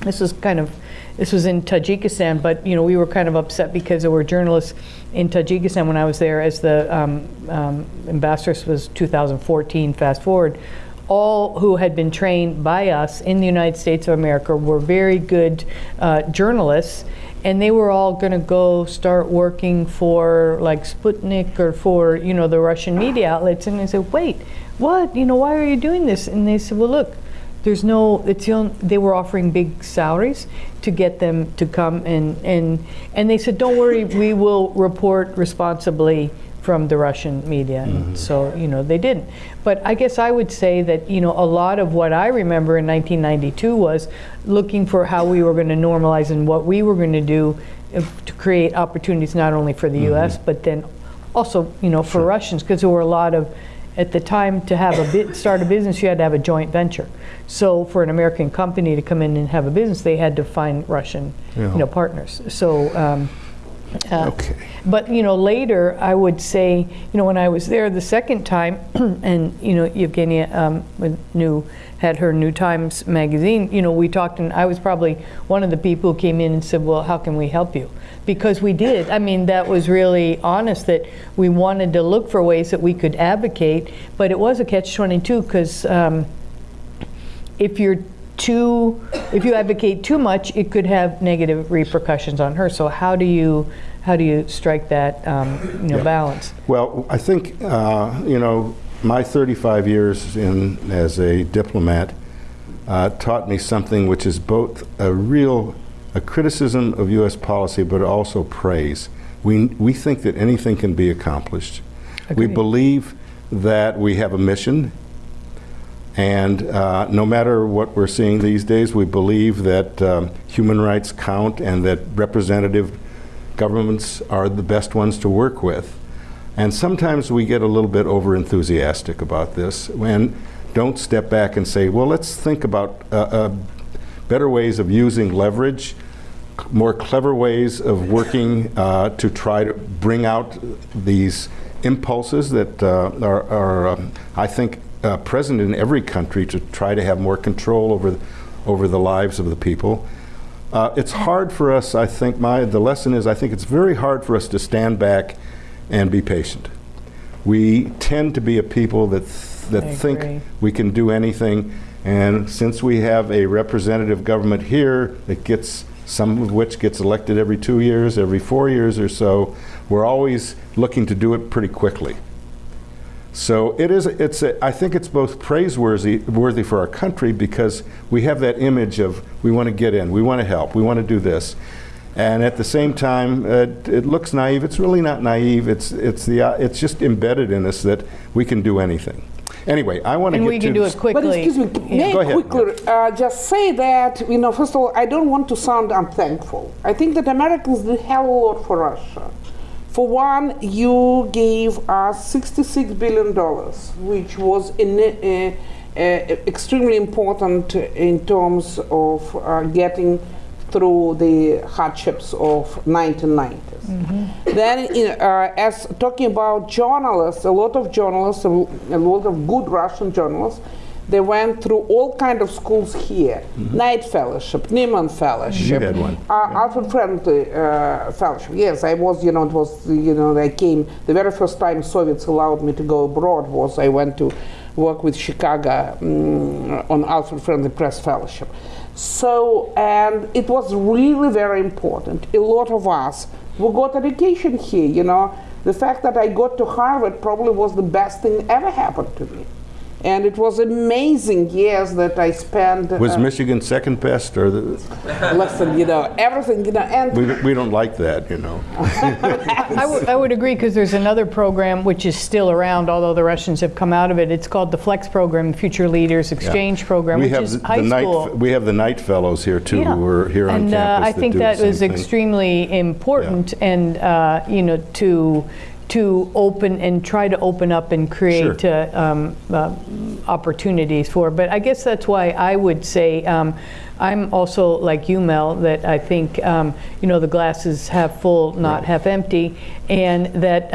this was kind of this was in Tajikistan, but you know we were kind of upset because there were journalists in Tajikistan when I was there as the um, um, ambassador. Was 2014. Fast forward. All who had been trained by us in the United States of America were very good uh, journalists, and they were all going to go start working for like Sputnik or for you know the Russian media outlets. And I said, wait, what? You know, why are you doing this? And they said, well, look, there's no. It's the they were offering big salaries to get them to come and and and they said, don't worry, we will report responsibly from the Russian media. And so you know they didn't. But I guess I would say that you know a lot of what I remember in 1992 was looking for how we were going to normalize and what we were going to do uh, to create opportunities not only for the U.S. but then also you know for Russians because there were a lot of at the time to have a bit start a business you had to have a joint venture so for an american company to come in and have a business they had to find russian
Yeah.
you know partners so um, uh,
Okay.
but you know later i would say you know when i was there the second time and you know evgenia um, with new had her new times magazine you know we talked and i was probably one of the people who came in and said well how can we help you because we did i mean that was really honest that we wanted to look for ways that we could advocate but it was a catch-22 because um, if you're too if you advocate too much it could have negative repercussions on her so how do you how do you strike that um, you know
Yeah.
balance
Well, I think, uh, you know, my 35 years in as a diplomat uh, taught me something which is both a real a criticism of U.S. policy, but also praise. We, we think that anything can be accomplished. We believe that we have a mission, and uh, no matter what we're seeing these days, we believe that um, human rights count and that representative governments are the best ones to work with. And sometimes we get a little bit over enthusiastic about this and don't step back and say, well, let's think about uh, uh, better ways of using leverage, more clever ways of working uh, to try to bring out these impulses that uh, are, are um, I think, uh, present in every country to try to have more control over, over the lives of the people. Uh, it's hard for us, I think, my, the lesson is I think it's very hard for us to stand back and be patient. We tend to be a people that, th- that
I agree.
think we can do anything, and since we have a representative government here that gets, some of which gets elected every two years, every four years or so, we're always looking to do it pretty quickly. So it is, it's a, I think it's both praiseworthy worthy for our country because we have that image of we want to get in, we want to help, we want to do this. And at the same time, uh, it looks naive. It's really not naive. It's, it's, the, uh, it's just embedded in us that we can do anything. Anyway, I want to get to...
and we can do
this-
it quickly
But excuse me,
Yeah.
may
Go
I
ahead,
quickly uh, just say that, you know, first of all, I don't want to sound unthankful. I think that Americans did hell of a lot for Russia. For one, you gave us $66 billion, which was in, uh, uh, extremely important in terms of uh, getting through the hardships of 1990s. Then, in, uh, as talking about journalists, a lot of journalists, a lot of good Russian journalists, they went through all kind of schools here: Knight Fellowship, Nieman Fellowship,
had one.
uh, Alfred Friendly uh, Fellowship. Yes, I was. You know, it was. You know, I came. The very first time Soviets allowed me to go abroad was I went to work with Chicago mm, on Alfred Friendly Press Fellowship. So, and it was really very important. A lot of us we got education here, you know, The fact that I got to Harvard probably was the best thing ever happened to me. And it was amazing years that I spent.
Was
uh,
Michigan second best, or the,
listen, you know, everything, you know, and
we, we don't like that, you know?
I would- I would agree, because there's another program which is still around, although the Russians have come out of it. It's called the FLEX program, Future Leaders Exchange Program,
We
which
have
is
the
high
Knight-
school.
We have the Knight Fellows here too,
Yeah.
who are here on
and,
campus.
uh, I think
do
that
the
was
thing.
extremely important, and uh, you know, to to open and try to open up and create
Sure.
uh, um, uh, opportunities for. But I guess that's why I would say um, I'm also like you, Mel, that I think um, you know the glass is half full, not half empty, and that.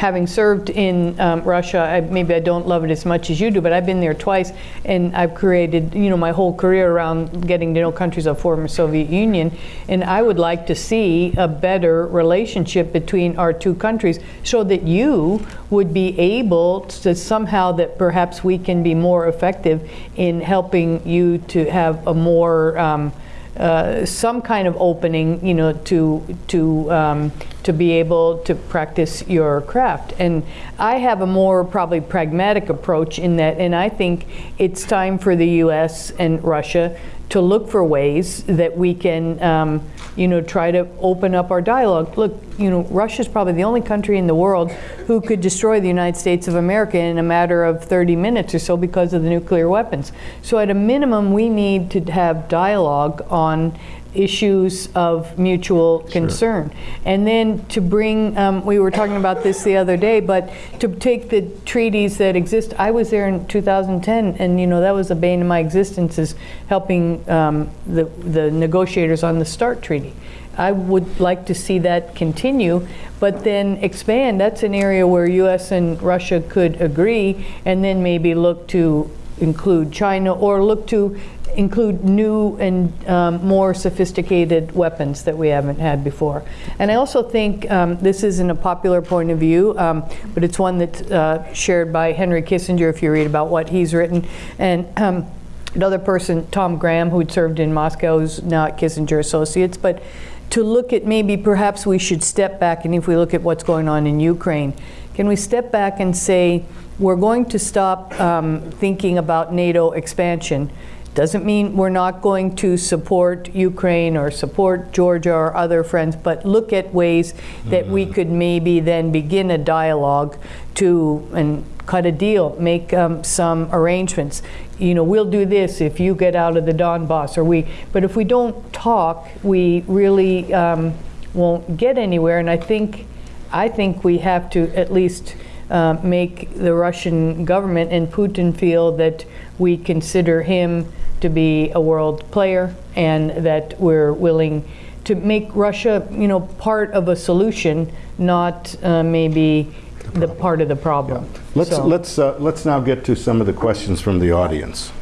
Having served in um, Russia, I, maybe I don't love it as much as you do, but I've been there twice, and I've created, you know, my whole career around getting to know countries of former Soviet Union, and I would like to see a better relationship between our two countries, so that you would be able to somehow that perhaps we can be more effective in helping you to have a more um, uh, some kind of opening, you know, to to um, to be able to practice your craft. And I have a more probably pragmatic approach in that, and I think it's time for the U.S. and Russia to look for ways that we can, um, you know, try to open up our dialogue. Look, you know, Russia's probably the only country in the world who could destroy the United States of America in a matter of 30 minutes or so because of the nuclear weapons. So at a minimum, we need to have dialogue on issues of mutual concern. And then to bring, um, we were talking about this the other day, but to take the treaties that exist, I was there in 2010, and you know, that was the bane of my existence is helping um, the, the negotiators on the START treaty. I would like to see that continue, but then expand. That's an area where US and Russia could agree, and then maybe look to include China or look to include new and um, more sophisticated weapons that we haven't had before. And I also think um, this isn't a popular point of view, um, but it's one that's uh, shared by Henry Kissinger if you read about what he's written. And um, another person, Tom Graham, who had served in Moscow, who's now at Kissinger Associates, but to look at maybe perhaps we should step back, and if we look at what's going on in Ukraine, can we step back and say, we're going to stop um, thinking about NATO expansion. Doesn't mean we're not going to support Ukraine or support Georgia or other friends, but look at ways that we could maybe then begin a dialogue to and cut a deal, make um, some arrangements. You know, we'll do this if you get out of the Donbass, or we. But if we don't talk, we really um, won't get anywhere. And I think, I think we have to at least uh, make the Russian government and Putin feel that we consider him to be a world player and that we're willing to make Russia, you know, part of a solution, not uh, maybe the part of the problem.
Let's,
So-
let's, uh, let's now get to some of the questions from the audience.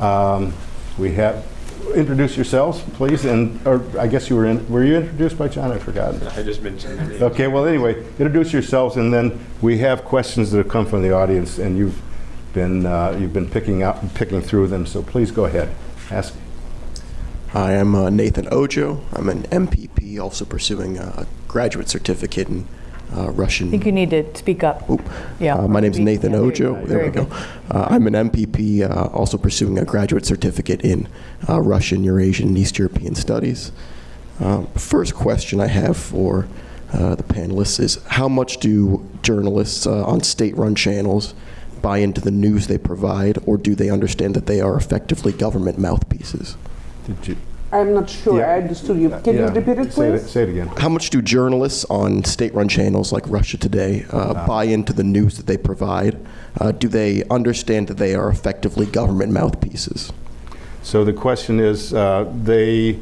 Um, We have, introduce yourselves, please, and, or I guess you were in, were you introduced by John? I forgot.
I just mentioned.
Okay, well, anyway, introduce yourselves, and then we have questions that have come from the audience, and you've been, uh, you've been picking out, picking through them, so please go ahead, ask.
Hi, I'm uh, Nathan Ojo. I'm an MPP, also pursuing a graduate certificate in uh, Russian.
I think you need to speak up.
Oop.
Yeah.
Uh, my name
is
Nathan
yeah.
Ojo. There
Very
we go.
good.
Uh, I'm an MPP, uh, also pursuing a graduate certificate in uh, Russian, Eurasian, and East European Studies. Um, first question I have for uh, the panelists is how much do journalists uh, on state-run channels buy into the news they provide, or do they understand that they are effectively government mouthpieces?
Did you?
I'm not sure
Yeah.
I understood you. Can
Yeah,
you repeat it,
say
please?
Say it again.
How much do journalists on state-run channels like Russia Today uh, buy into the news that they provide? Uh, do they understand that they are effectively government mouthpieces?
So the question is, uh, they,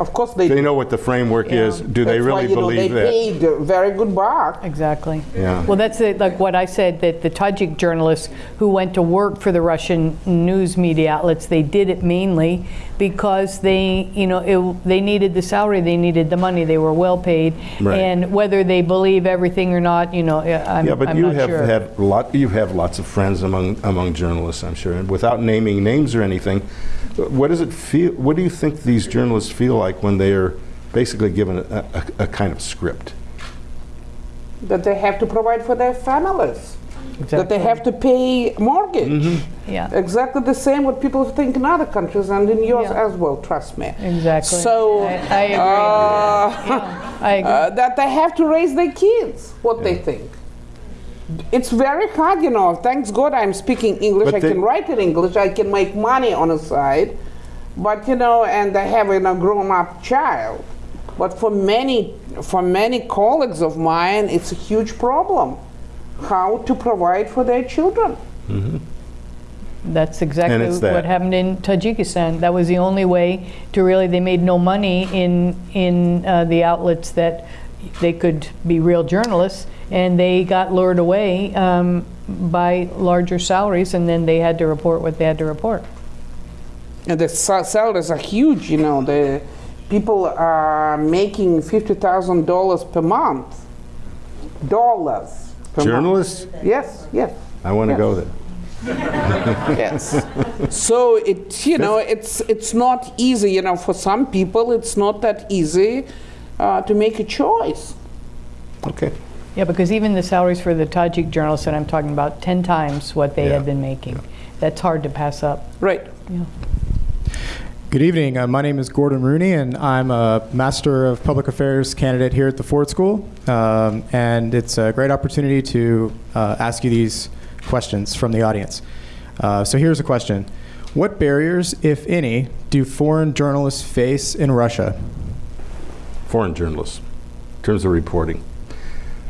Of course they
they know what the framework
Yeah.
is. Do they
That's why,
really
know,
believe
they
that?
paid a very good bar.
Exactly.
Yeah.
Well, that's it, like what I said, that the Tajik journalists who went to work for the Russian news media outlets, they did it mainly because they, you know, it, they needed the salary, they needed the money, they were well paid.
Right.
And whether they believe everything or not, you know, I'm,
Yeah, but
I'm
you
not
have
sure.
had lot, you have lots of friends among, among journalists, I'm sure, and without naming names or anything, what does it feel, what do you think these journalists feel like when they are basically given a, a, a kind of script?
that they have to provide for their families, that they have to pay mortgage.
Yeah.
Exactly the same what people think in other countries and in yours
Yeah.
as well, trust me.
Exactly.
So,
I, I agree.
uh,
Yeah, I agree.
uh, that they have to raise their kids, what they think. It's very hard, you know. Thanks God I'm speaking English.
But
I can write in English. I can make money on the side. But you know, and I have you know, grown-up child. But for many, for many colleagues of mine, it's a huge problem. How to provide for their children?
That's exactly
it's
what happened in Tajikistan. That was the only way to really, they made no money in, in uh, the outlets that they could be real journalists, and they got lured away um, by larger salaries, and then they had to report what they had to report.
And the salaries are huge, you know. The people are making fifty thousand dollars per month. Dollars. Per
Journalists,
Month. Yes, yes,
I want to
Yes.
go there.
yes. so it, you know, it's it's not easy, you know. For some people, it's not that easy uh, to make a choice.
Okay.
Yeah, because even the salaries for the Tajik journalists that I'm talking about, 10 times what they
Yeah.
had been making. That's hard to pass up.
Right.
Good evening. Uh, my name is Gordon Rooney, and I'm a Master of Public Affairs candidate here at the Ford School. Um, and it's a great opportunity to uh, ask you these questions from the audience. Uh, so here's a question What barriers, if any, do foreign journalists face in Russia?
foreign journalists in terms of reporting.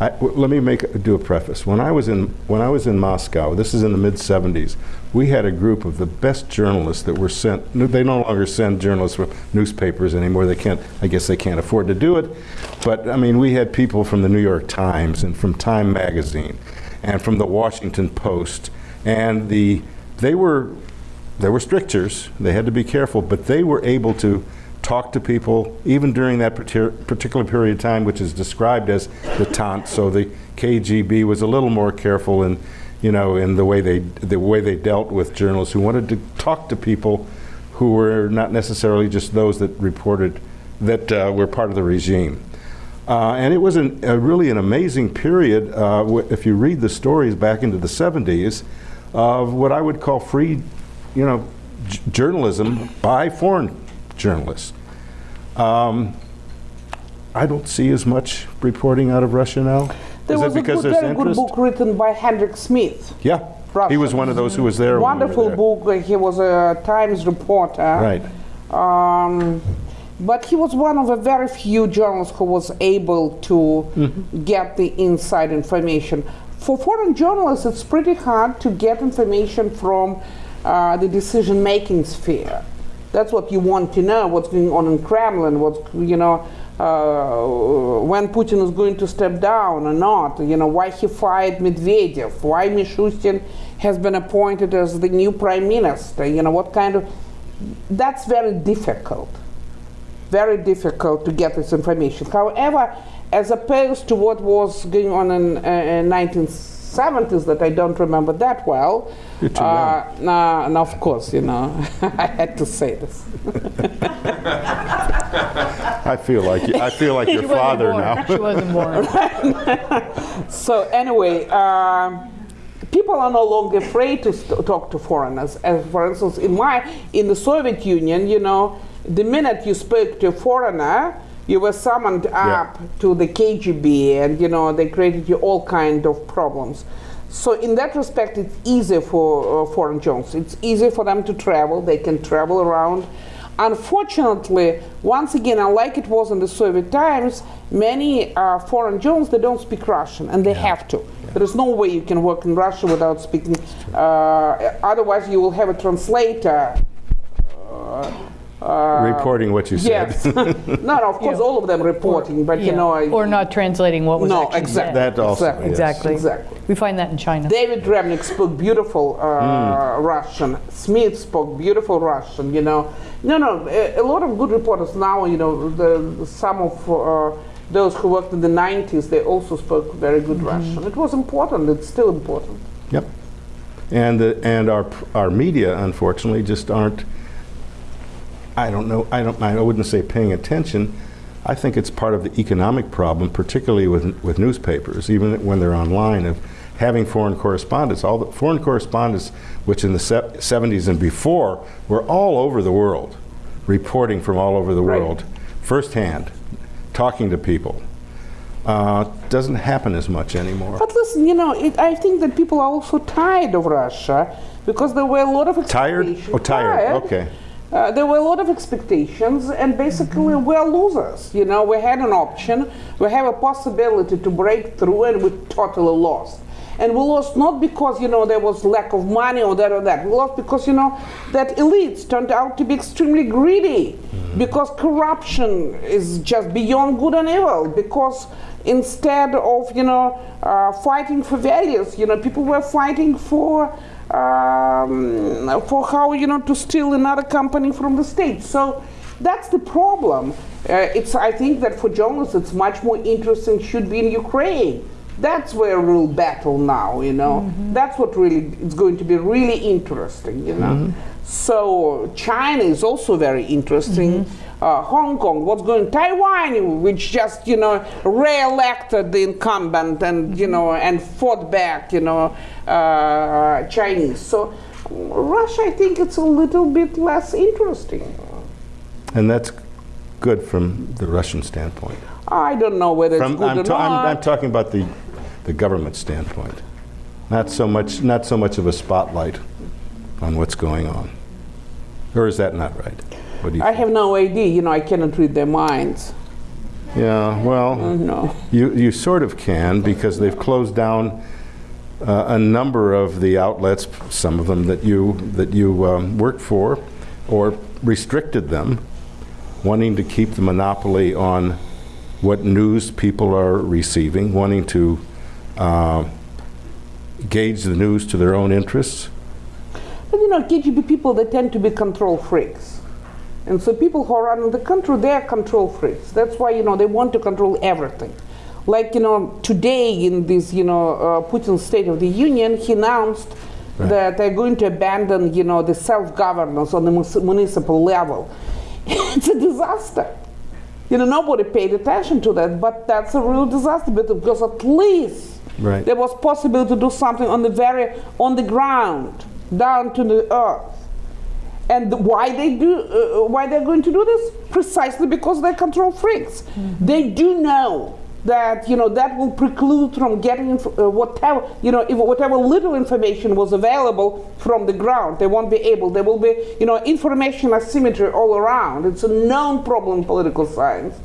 Let me make do a preface. When I was in when I was in Moscow, this is in the mid '70s, we had a group of the best journalists that were sent. no, They no longer send journalists from newspapers anymore. They can't. I guess they can't afford to do it. But I mean, we had people from the New York Times and from Time Magazine, and from the Washington Post, and the they were there were strictures. They had to be careful, but they were able to talk to people even during that particular period of time, which is described as detente. So the KGB was a little more careful in, you know, in the way they the way they dealt with journalists who wanted to talk to people who were not necessarily just those that reported that uh, were part of the regime. Uh, and it was an, a really an amazing period, uh, if you read the stories back into the 70s, of what I would call free, you know, journalism by foreign journalists. Um, I don't see as much reporting out of Russia now.
There
Is
was a
because
good,
there's
very good book written by Hedrick Smith.
Yeah, he was one of those who was there. when we
Wonderful
there.
book. He was a Times reporter.
Right.
Um, but he was one of a very few journalists who was able to
Mm-hmm.
get the inside information. For foreign journalists, it's pretty hard to get information from uh, the decision-making sphere. That's what you want to know, what's going on in Kremlin, what's, you know, uh, when Putin is going to step down or not, you know, why he fired Medvedev, why Mishustin has been appointed as the new prime minister, you know, what kind of, that's very difficult, very difficult to get this information. However, as opposed to what was going on in uh, 19th 70s that I don't remember that well.
You're too
uh, young. Nah, and of course, you know, I had to say this.
I feel like I feel like your father now.
so anyway. Um, people are no longer afraid to talk to foreigners. As for instance, in my in the Soviet Union, you know, the minute you spoke to a foreigner, you were summoned up to the KGB, and you know they created you all kind of problems. So in that respect, it's easy for uh, foreign journalists. It's easy for them to travel. They can travel around. Unfortunately, once again, unlike it was in the Soviet times, many uh, foreign journalists they don't speak Russian, and they have to. There is no way you can work in Russia without speaking. Uh, otherwise, you will have a translator.
Reporting what you said.
Yes. no, no, of course, all of them reporting, but you know. I-
or not translating what was
No,
actually
exactly.
said.
That also.
Exactly.
yes.
Exactly.
Exactly.
We find that in China.
David Remnick spoke beautiful uh, Russian. Smith spoke beautiful Russian. You know, no, no. A, a lot of good reporters now. You know, the, some of uh, those who worked in the '90s, they also spoke very good Russian. It was important. It's still important.
Yep. And the, and our our media, unfortunately, just aren't. I don't know. I don't. I wouldn't say paying attention, I think it's part of the economic problem, particularly with, with newspapers, even when they're online, of having foreign correspondents. All the foreign correspondents, which in the se 70s and before were all over the world, reporting from all over the
Right.
world, firsthand, talking to people. Uh, doesn't happen as much anymore.
But listen, you know, it, I think that people are also tired of Russia because there were a lot of
Tired? Oh, tired, okay.
Uh, there were a lot of expectations, and basically we're losers. You know, we had an option, we have a possibility to break through, and we totally lost. And we lost not because you know there was lack of money or that or that. We lost because you know that elites turned out to be extremely greedy, because corruption is just beyond good and evil. Because instead of you know uh, fighting for values, you know people were fighting for um, for how you know to steal another company from the state. So that's the problem. Uh, it's I think that for journalists it's much more interesting should be in Ukraine. That's where real battle now, you know. That's what really it's going to be really interesting, you know. So China is also very interesting. Uh, Hong Kong, what's going on Taiwan, which just you know re-elected the incumbent and you know and fought back, you know, uh, Chinese. So Russia, I think it's a little bit less interesting.
And that's good from the Russian standpoint.
I don't know whether it's good
I'm,
or
ta- I'm,
not.
I'm talking about the, the government standpoint. Not so much, not so much of a spotlight on what's going on. Or is that not right? What do you
I have no idea. You know, I cannot read their minds.
Yeah, well,
No.
you, you sort of can because they've closed down uh, a number of the outlets, some of them that you, that you um, worked for, or restricted them, wanting to keep the monopoly on what news people are receiving, wanting to uh, gauge the news to their own interests.
But you know, KGB people, they tend to be control freaks. And so people who are running the country, they are control freaks. That's why, you know, they want to control everything. Like, you know, today in this, you know, uh, Putin's State of the Union, he announced
Right.
that they're going to abandon, you know, the self-governance on the municipal level. it's a disaster. You know, nobody paid attention to that, but that's a real disaster because at least
Right.
there was possible to do something on the very on the ground, down to the earth. And why they do? Uh, why they're going to do this? Precisely because they're control freaks. They do know that you know that will preclude from getting inf- uh, whatever you know if whatever little information was available from the ground. They won't be able. There will be you know information asymmetry all around. It's a known problem in political science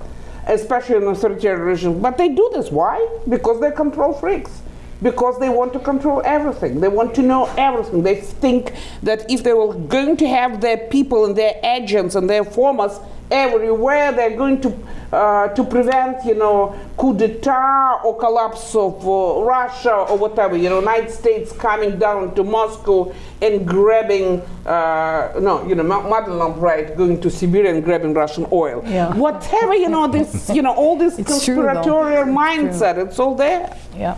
especially in authoritarian regimes. But they do this. Why? Because they're control freaks. Because they want to control everything. They want to know everything. They think that if they were going to have their people and their agents and their formers everywhere, they're going to uh, to prevent, you know, coup d'état or collapse of uh, Russia or whatever. You know, United States coming down to Moscow and grabbing, uh, no, you know, Ma- Madeleine, right, going to Siberia and grabbing Russian oil.
Yeah.
Whatever, you know, this, you know, all this
It's
conspiratorial
true.
mindset, it's all there.
Yeah.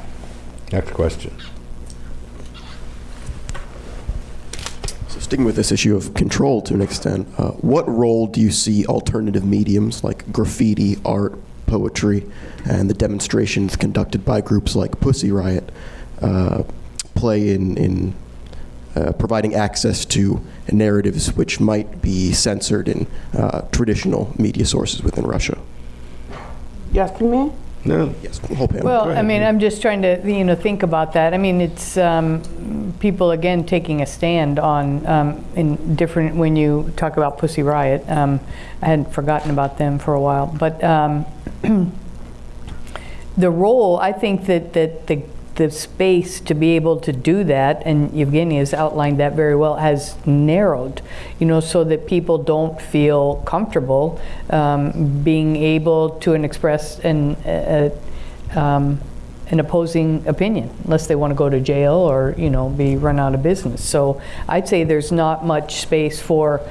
Next question.
So sticking with this issue of control to an extent, uh, what role do you see alternative mediums like graffiti, art, poetry, and the demonstrations conducted by groups like Pussy Riot uh, play in, in uh, providing access to narratives which might be censored in uh, traditional media sources within Russia?
You asking me?
No,
Yes, whole panel.
Well, I mean, I'm just trying to, you know, think about that. I mean, it's um, people again taking a stand on um, in different. When you talk about Pussy Riot, um, I hadn't forgotten about them for a while, but um, the role I think that that the the space to be able to do that, and Evgeny has outlined that very well, has narrowed, you know, so that people don't feel comfortable um, being able to an express an, um, an opposing opinion, unless they want to go to jail or, you know, be run out of business. So I'd say there's not much space for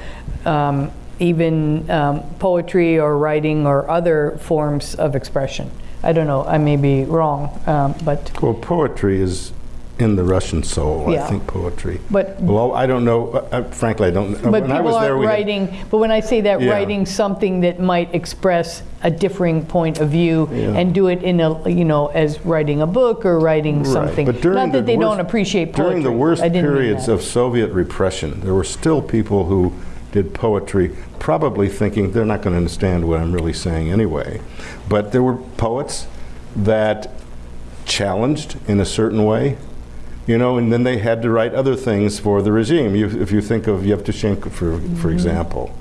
um, even um, poetry or writing or other forms of expression. I don't know, I may be wrong, um, but
Well, poetry is in the Russian soul, I think, poetry.
But-
Well, I don't know, uh, uh, frankly, I don't, know.
But
when I
people
was
aren't
we had-
writing, but when I say that,
Yeah.
writing something that might express a differing point of view
Yeah.
and do it in a, you know, as writing a book or writing
Right,
something.
but during
Not
the
that they don't
worst-
appreciate poetry.
During the worst
I didn't mean
periods of Soviet repression, there were still people who did poetry, probably thinking they're not going to understand what I'm really saying anyway. But there were poets that challenged in a certain way, you know, and then they had to write other things for the regime. You, if you think of Yevtushenko, for, for example,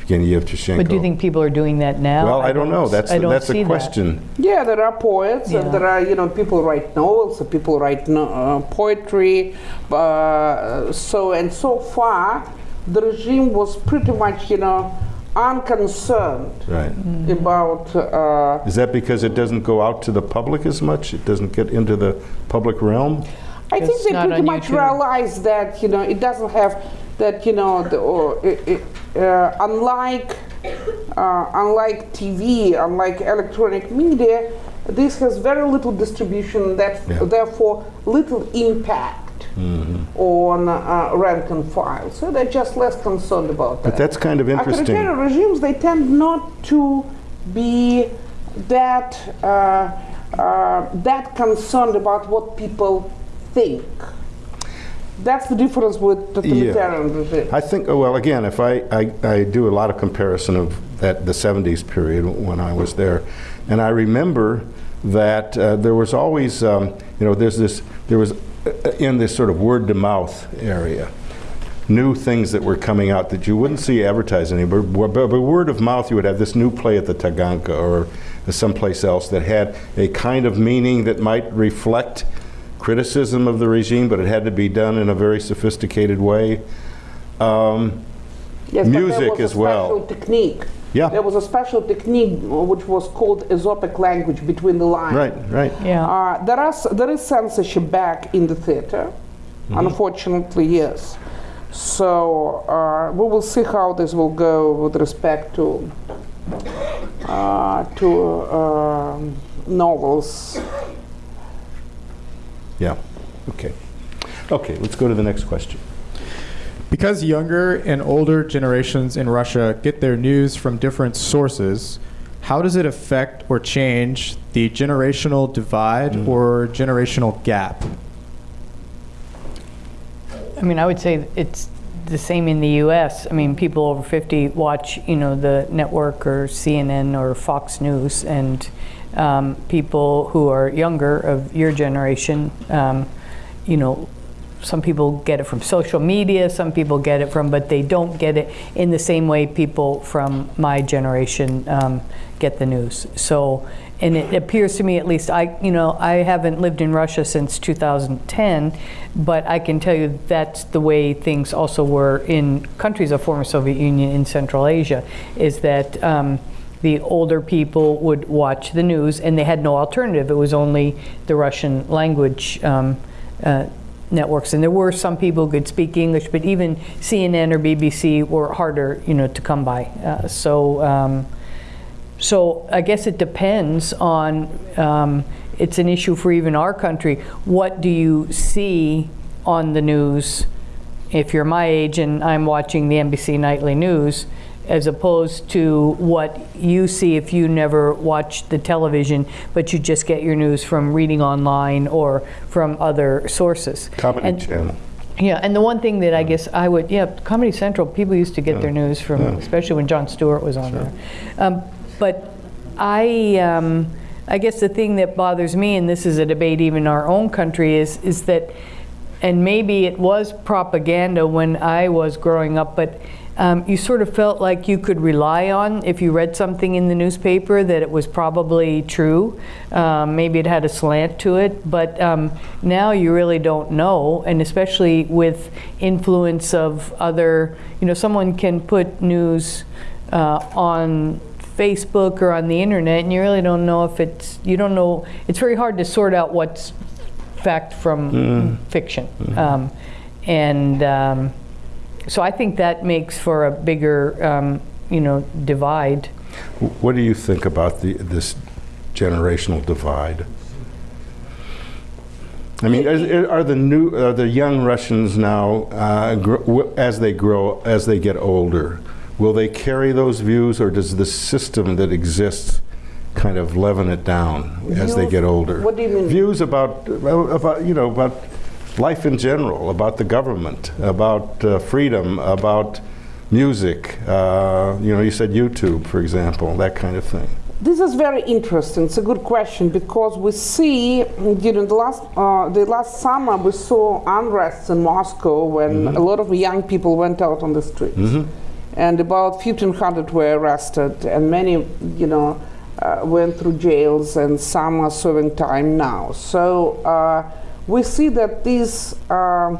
Evgeny Yevtushenko.
Mm-hmm. But do you think people are doing that now?
Well, I don't know. That's,
I don't
that's
see
a
that.
question.
Yeah, there are poets,
Yeah.
and there are, you know, people write novels, and people write no, uh, poetry. Uh, so, and so far, the regime was pretty much, you know, unconcerned
Right.
Mm-hmm.
about. Uh,
Is that because it doesn't go out to the public as much? It doesn't get into the public realm?
I think they pretty much
YouTube.
realize that, you know, it doesn't have that, you know, the, or, it, it, uh, unlike uh, unlike TV, unlike electronic media, this has very little distribution, that
Yeah.
therefore little impact On uh, rank and file. So they're just less concerned about that.
But that's kind of interesting.
Authoritarian regimes, they tend not to be that uh, uh, that concerned about what people think. That's the difference with totalitarian regimes.
I think, oh, well, again, if I, I, I do a lot of comparison of that, the 70s period when I was there, and I remember that uh, there was always, um, you know, there's this, there was in this sort of word to mouth area, new things that were coming out that you wouldn't see advertised anywhere. But, but, but word of mouth, you would have this new play at the Taganka or someplace else that had a kind of meaning that might reflect criticism of the regime, but it had to be done in a very sophisticated way. Um,
Yes,
music as well.
technique.
Yeah.
There was a special technique uh, which was called Aesopic language between the lines.
right, right.
Yeah.
Uh, there, are, there is censorship back in the theater,
Mm-hmm.
unfortunately, yes. So uh, we will see how this will go with respect to uh, to um novels.
Yeah. Okay. Okay, let's go to the next question.
Because younger and older generations in Russia get their news from different sources, how does it affect or change the generational divide or generational gap?
I mean, I would say it's the same in the U.S. I mean, people over 50 watch, you know, the network or CNN or Fox News, and um, people who are younger of your generation, um, you know, some people get it from social media, some people get it from, but they don't get it in the same way people from my generation um, get the news. So, and it appears to me, at least, I, you know, I haven't lived in Russia since 2010, but I can tell you that's the way things also were in countries of former Soviet Union in Central Asia, is that um, the older people would watch the news and they had no alternative. It was only the Russian language um, uh, networks. And there were some people who could speak English, but even CNN or BBC were harder, you know, to come by. Uh, so, um, so I guess it depends on. Um, it's an issue for even our country. What do you see on the news? If you're my age and I'm watching the NBC nightly news, as opposed to what you see if you never watch the television, but you just get your news from reading online or from other sources.
Comedy
And-
channel.
yeah, and the one thing that I guess I would, yeah, Comedy Central, people used to get their news from, especially when Jon Stewart was on there. Um, but I, um, I guess the thing that bothers me, and this is a debate even in our own country, is is that, and maybe it was propaganda when I was growing up, but. Um, you sort of felt like you could rely on if you read something in the newspaper that it was probably true. Um, maybe it had a slant to it, but um, now you really don't know, and especially with influence of other, you know, someone can put news uh, on Facebook or on the internet, and you really don't know if it's, you don't know, it's very hard to sort out what's fact from fiction. Um, and um, so I think that makes for a bigger, um, you know, divide.
What do you think about the, this generational divide? I mean, is- are the new, are the young Russians now, uh, gr- w- as they grow, as they get older, will they carry those views, or does the system that exists kind of leaven it down as they get older?
what do you mean?
Views about, about, you know, about life in general, about the government, about uh, freedom, about music. Uh, you know, you said YouTube, for example, that kind of thing.
This is very interesting. It's a good question because we see during the last uh, the last summer we saw unrest in Moscow when a lot of young people went out on the streets, and about 1,500 were arrested, and many, you know, uh, went through jails, and some are serving time now. So uh, we see that this. um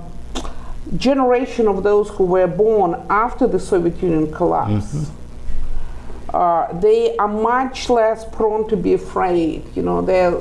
generation of those who were born after the Soviet Union collapse uh, they are much less prone to be afraid. You know, they're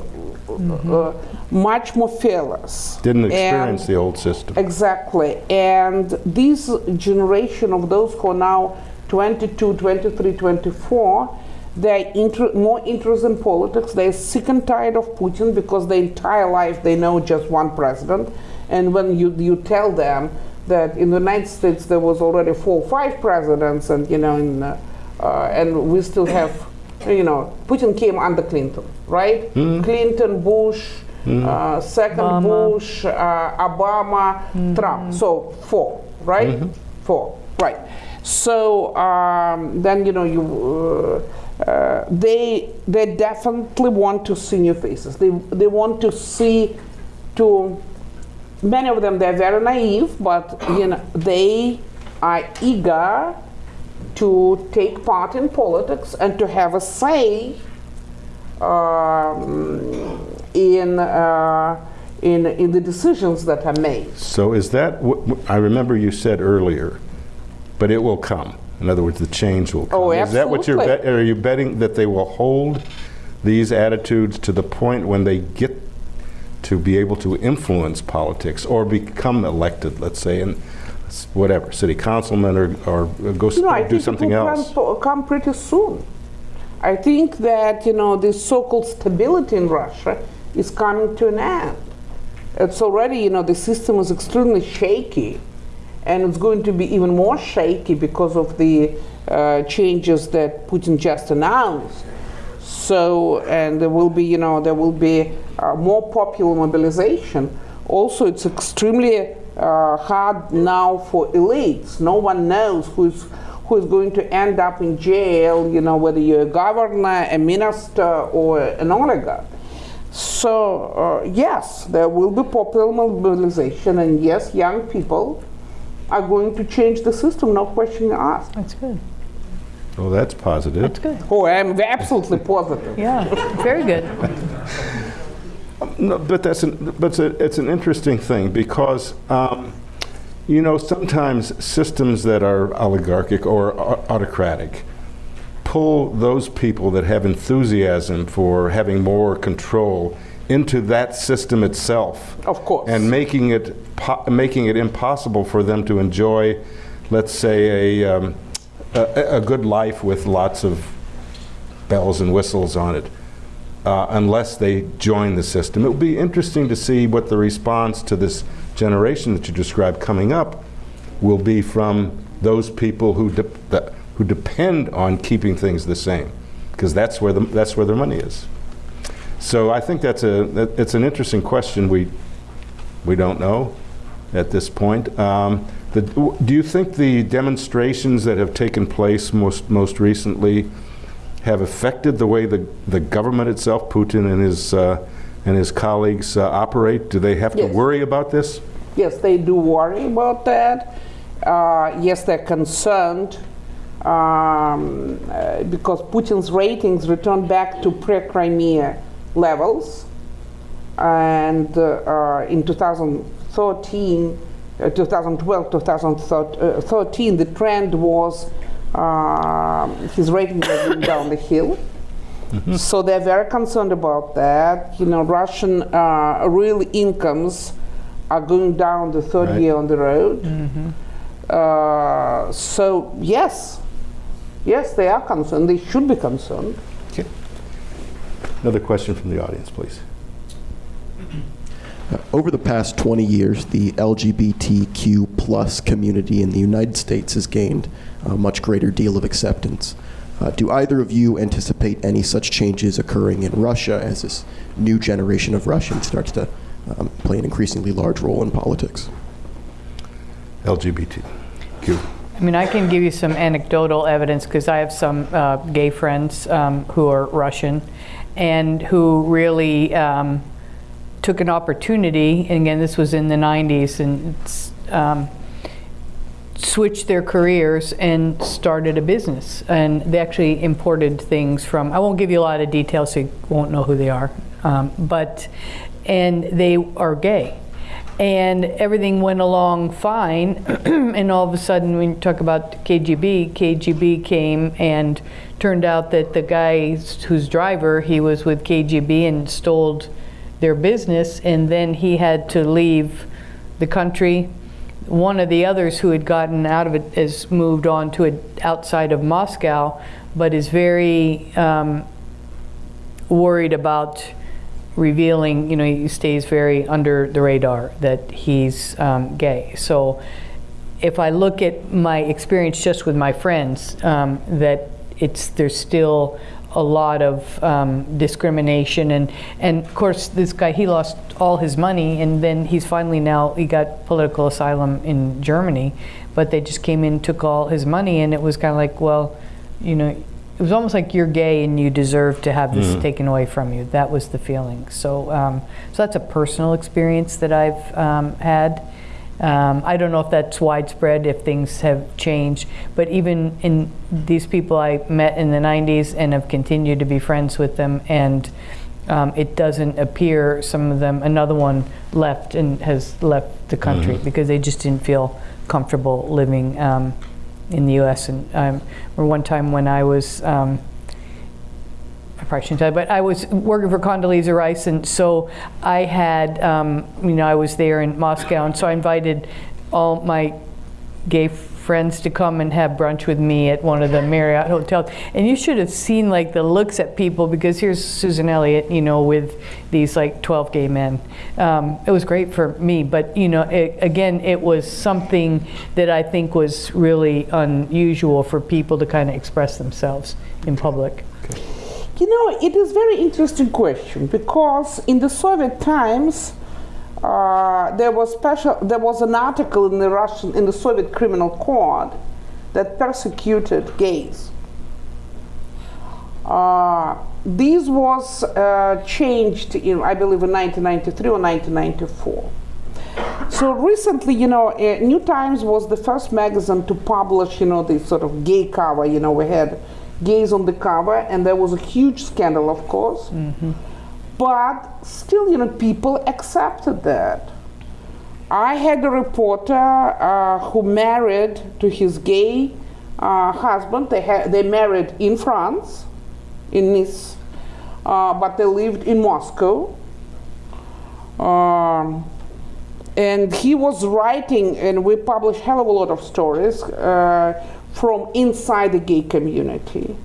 uh, much more fearless.
Didn't
And-
experience the old system.
Exactly. And this generation of those who are now 22, 23, 24, they're inter- more interested in politics. They're sick and tired of Putin because their entire life they know just one president. And when you, you tell them that in the United States there was already four or five presidents, and you know, in, uh, uh, and we still have, you know, Putin came under Clinton, right? Clinton, Bush, uh, second
Obama.
Bush, uh, Obama, Trump. So four, right? Four, right. So um, then you know you. Uh, they they definitely want to see new faces. They they want to see to many of them they're very naive, but you know they are eager to take part in politics and to have a say um, in, uh, in, in the decisions that are made.
So is that, I remember you said earlier, but it will come. In other words, the change will oh, come.
Oh,
Is that what you're, bet- are you betting that they will hold these attitudes to the point when they get to be able to influence politics or become elected, let's say, and whatever, city councilman or, or go
You know, I
do
think
something
it will
else?
Come, come pretty soon. I think that you know this so-called stability in Russia is coming to an end. It's already you know the system is extremely shaky, and it's going to be even more shaky because of the uh, changes that Putin just announced. So, and there will be, you know, there will be uh, more popular mobilization. Also, it's extremely uh, hard now for elites. No one knows who's who is going to end up in jail. You know, whether you're a governor, a minister, or an oligarch. So, uh, yes, there will be popular mobilization, and yes, young people are going to change the system. No question asked.
That's good.
Oh, that's positive.
That's good.
Oh, I'm absolutely positive.
Yeah, very good.
No, but that's an, but it's, a, it's an interesting thing because, um, you know, sometimes systems that are oligarchic or autocratic pull those people that have enthusiasm for having more control into that system itself.
Of course.
And making it po- making it impossible for them to enjoy, let's say, a, um, a, a good life with lots of bells and whistles on it, uh, unless they join the system. It will be interesting to see what the response to this generation that you described coming up will be from those people who de- who depend on keeping things the same, because that's where the, that's where their money is. So I think that's a that, it's an interesting question. We we don't know at this point. Um, the, do you think the demonstrations that have taken place most most recently have affected the way the the government itself, Putin and his uh, and his colleagues uh, operate? Do they have to worry about this?
Yes, they do worry about that. Uh, yes, they're concerned um, uh, because Putin's ratings returned back to pre-Crimea levels, and uh, uh, in 2013, uh, 2012, 2013, the trend was uh, his ratings were going down the hill. So they're very concerned about that. You know, Russian uh, real incomes are going down the third
Right.
year on the road. Uh, so yes, yes, they are concerned. They should be concerned.
Okay. Another question from the audience, please.
Uh, over the past 20 years, the LGBTQ plus community in the United States has gained a much greater deal of acceptance. Uh, do either of you anticipate any such changes occurring in Russia as this new generation of Russians starts to um, play an increasingly large role in politics?
LGBTQ.
I mean, I can give you some anecdotal evidence because I have some uh, gay friends um, who are Russian and who really um, took an opportunity, and again, this was in the 90s, and um, switched their careers and started a business. And they actually imported things from, I won't give you a lot of details so you won't know who they are, um, but, and they are gay and everything went along fine. and all of a sudden, when you talk about KGB, KGB came and turned out that the guy whose driver he was with KGB and stole their business, and then he had to leave the country. One of the others who had gotten out of it has moved on to a, outside of Moscow, but is very um, worried about revealing, you know, he stays very under the radar that he's um, gay. So if I look at my experience just with my friends, um, that it's there's still a lot of um, discrimination and and of course this guy he lost all his money and then he's finally now he got political asylum in Germany but they just came in took all his money and it was kind of like well you know it was almost like you're gay and you deserve to have this taken away from you. That was the feeling. So, um, so that's a personal experience that I've um, had. Um, I don't know if that's widespread, if things have changed, but even in these people I met in the 90s and have continued to be friends with them, and um, it doesn't appear some of them, another one left and has left the country because they just didn't feel comfortable living um, in the U.S. And um, or one time when I was, um, I probably shouldn't tell you, but I was working for Condoleezza Rice, and so I had, um, you know, I was there in Moscow, and so I invited all my gay friends to come and have brunch with me at one of the Marriott hotels. And you should have seen like the looks at people because here's Susan Elliott, you know, with these like 12 gay men. Um, it was great for me, but you know, it, again, it was something that I think was really unusual for people to kind of express themselves in public.
You know, it is very interesting question because in the Soviet times, uh, there was special. There was an article in the Russian in the Soviet Criminal Code that persecuted gays. Uh, this was uh, changed in, I believe, in 1993 or 1994. So recently, you know, uh, New Times was the first magazine to publish, you know, this sort of gay cover. You know, we had gays on the cover, and there was a huge scandal, of course. But still, you know, people accepted that. I had a reporter uh, who married to his gay uh, husband. They had they married in France, in Nice, uh, but they lived in Moscow. Um, and he was writing, and we published hell of a lot of stories uh, from inside the gay community.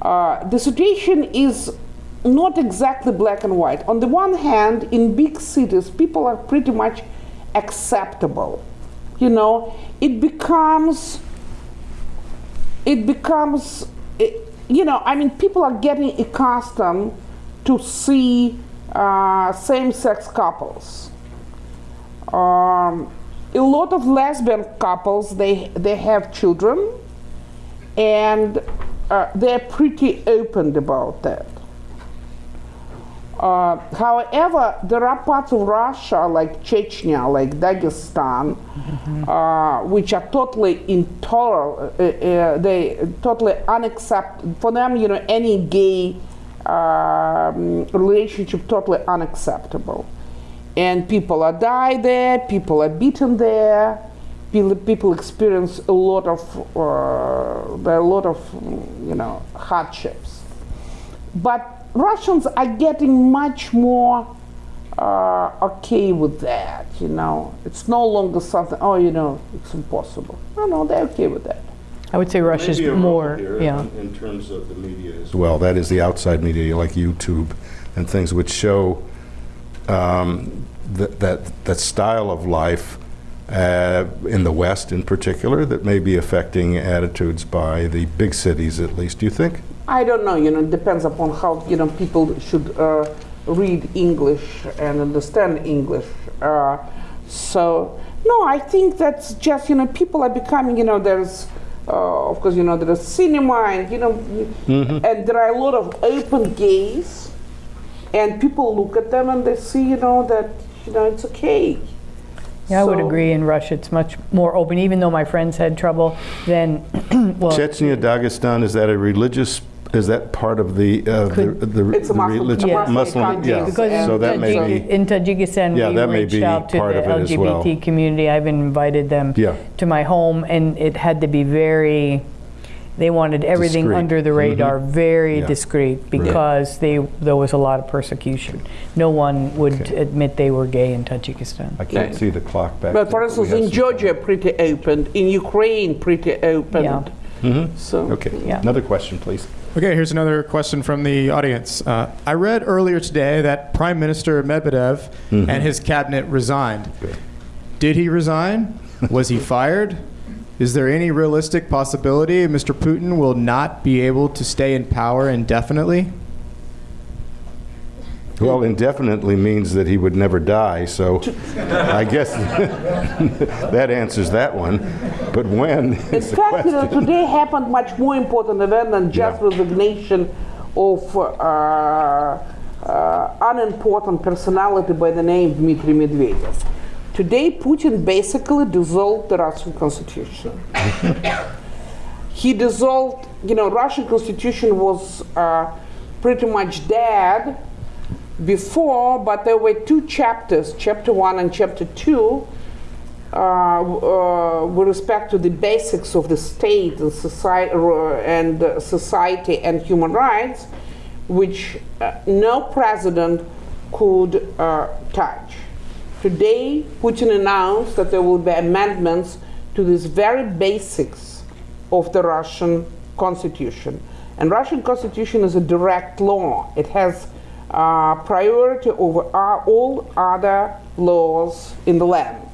Uh, the situation is not exactly black and white. On the one hand, in big cities, people are pretty much acceptable. You know, it becomes, it becomes, it, you know, I mean, people are getting accustomed to see uh, same-sex couples. Um, a lot of lesbian couples, they, they have children, and uh, they're pretty open about that. Uh, however, there are parts of Russia, like Chechnya, like Dagestan, uh, which are totally intolerant. Uh, uh, they totally unacceptable for them. You know, any gay um, relationship totally unacceptable, and people are die there. People are beaten there. People, people experience a lot of uh, a lot of you know hardships, but Russians are getting much more uh, okay with that. You know, it's no longer something. Oh, you know, it's impossible. No, no, they're okay with that.
I would say Russia's
Maybe
more,
here
yeah.
In, in terms of the media as well, that is the outside media like YouTube and things which show um, that, that, that style of life uh, in the West in particular that may be affecting attitudes by the big cities at least, do you think?
I don't know, you know, it depends upon how, you know, people should uh, read English and understand English. Uh, so, no, I think that's just, you know, people are becoming, you know, there's, uh, of course, you know, there's cinema and, you know, and there are a lot of open gays, and people look at them and they see, you know, that, you know, it's okay.
Yeah, I would agree. In Russia, it's much more open. Even though my friends had trouble, then well,
Chechnya, Dagestan, is that a religious, is that part of the, uh, the,
Could-
the
It's
the
Muslim-
relig-
Yeah.
Muslim,
country.
yeah.
because
So
in,
that may be,
in Tajikistan,
Yeah,
we
that may
reached
be
out to
part
the
of it as well.
LGBT community. I've invited them
Yeah.
to my home, and it had to be very. They wanted everything
Discreet.
under the radar, very
Mm-hmm. Yeah.
discreet, because they there was a lot of persecution. No one would
Okay.
admit they were gay in Tajikistan.
I can't see the clock back
But for instance, in
some
Georgia, pretty open. In Ukraine, pretty open.
Yeah.
So.
Okay,
Yeah.
another question, please.
Okay, here's another question from the audience. Uh, I read earlier today that Prime Minister Medvedev and his cabinet resigned. Did he resign? Was he fired? Is there any realistic possibility Mr. Putin will not be able to stay in power indefinitely?
Well, indefinitely means that he would never die, so I guess that answers that one. But when
In
is the
fact, you know, today happened much more important event than just
Yeah.
resignation of uh, uh, unimportant personality by the name Dmitry Medvedev. Today, Putin basically dissolved the Russian constitution. he dissolved, you know, Russian constitution was uh, pretty much dead before, but there were two chapters, chapter one and chapter two, uh, uh, with respect to the basics of the state and society and uh, society and human rights, which uh, no president could uh, touch. Today, Putin announced that there will be amendments to these very basics of the Russian constitution. And Russian constitution is a direct law. It has uh, priority over all other laws in the land.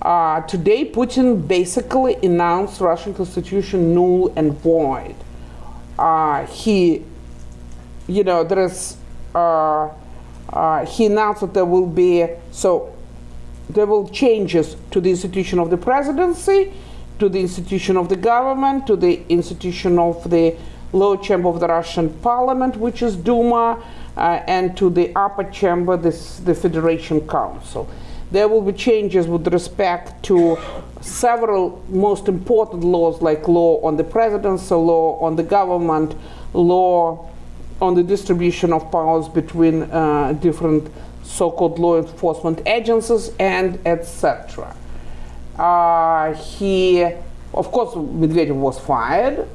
Uh, today, Putin basically announced Russian constitution null and void. Uh, he, you know, there is, uh, uh, he announced that there will be, so there will changes to the institution of the presidency, to the institution of the government, to the institution of the lower chamber of the Russian parliament, which is Duma, uh, and to the upper chamber, this, the Federation Council. There will be changes with respect to several most important laws like law on the presidency, law on the government, law on the distribution of powers between uh, different so-called law enforcement agencies and etc. Uh, he, of course, Medvedev was fired,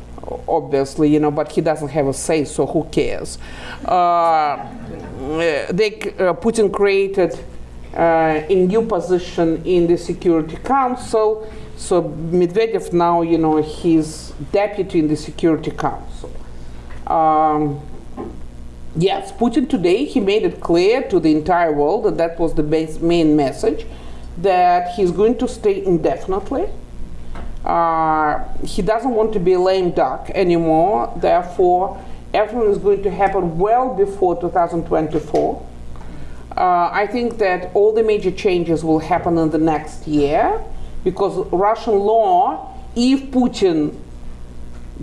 obviously, you know, but he doesn't have a say, so who cares? Uh, they, uh, Putin created uh, a new position in the Security Council, so Medvedev now, you know, he's deputy in the Security Council. Um, Yes, Putin today he made it clear to the entire world that that was the base, main message, that he's going to stay indefinitely. Uh, he doesn't want to be a lame duck anymore. Therefore, everything is going to happen well before 2024. Uh, I think that all the major changes will happen in the next year because Russian law, if Putin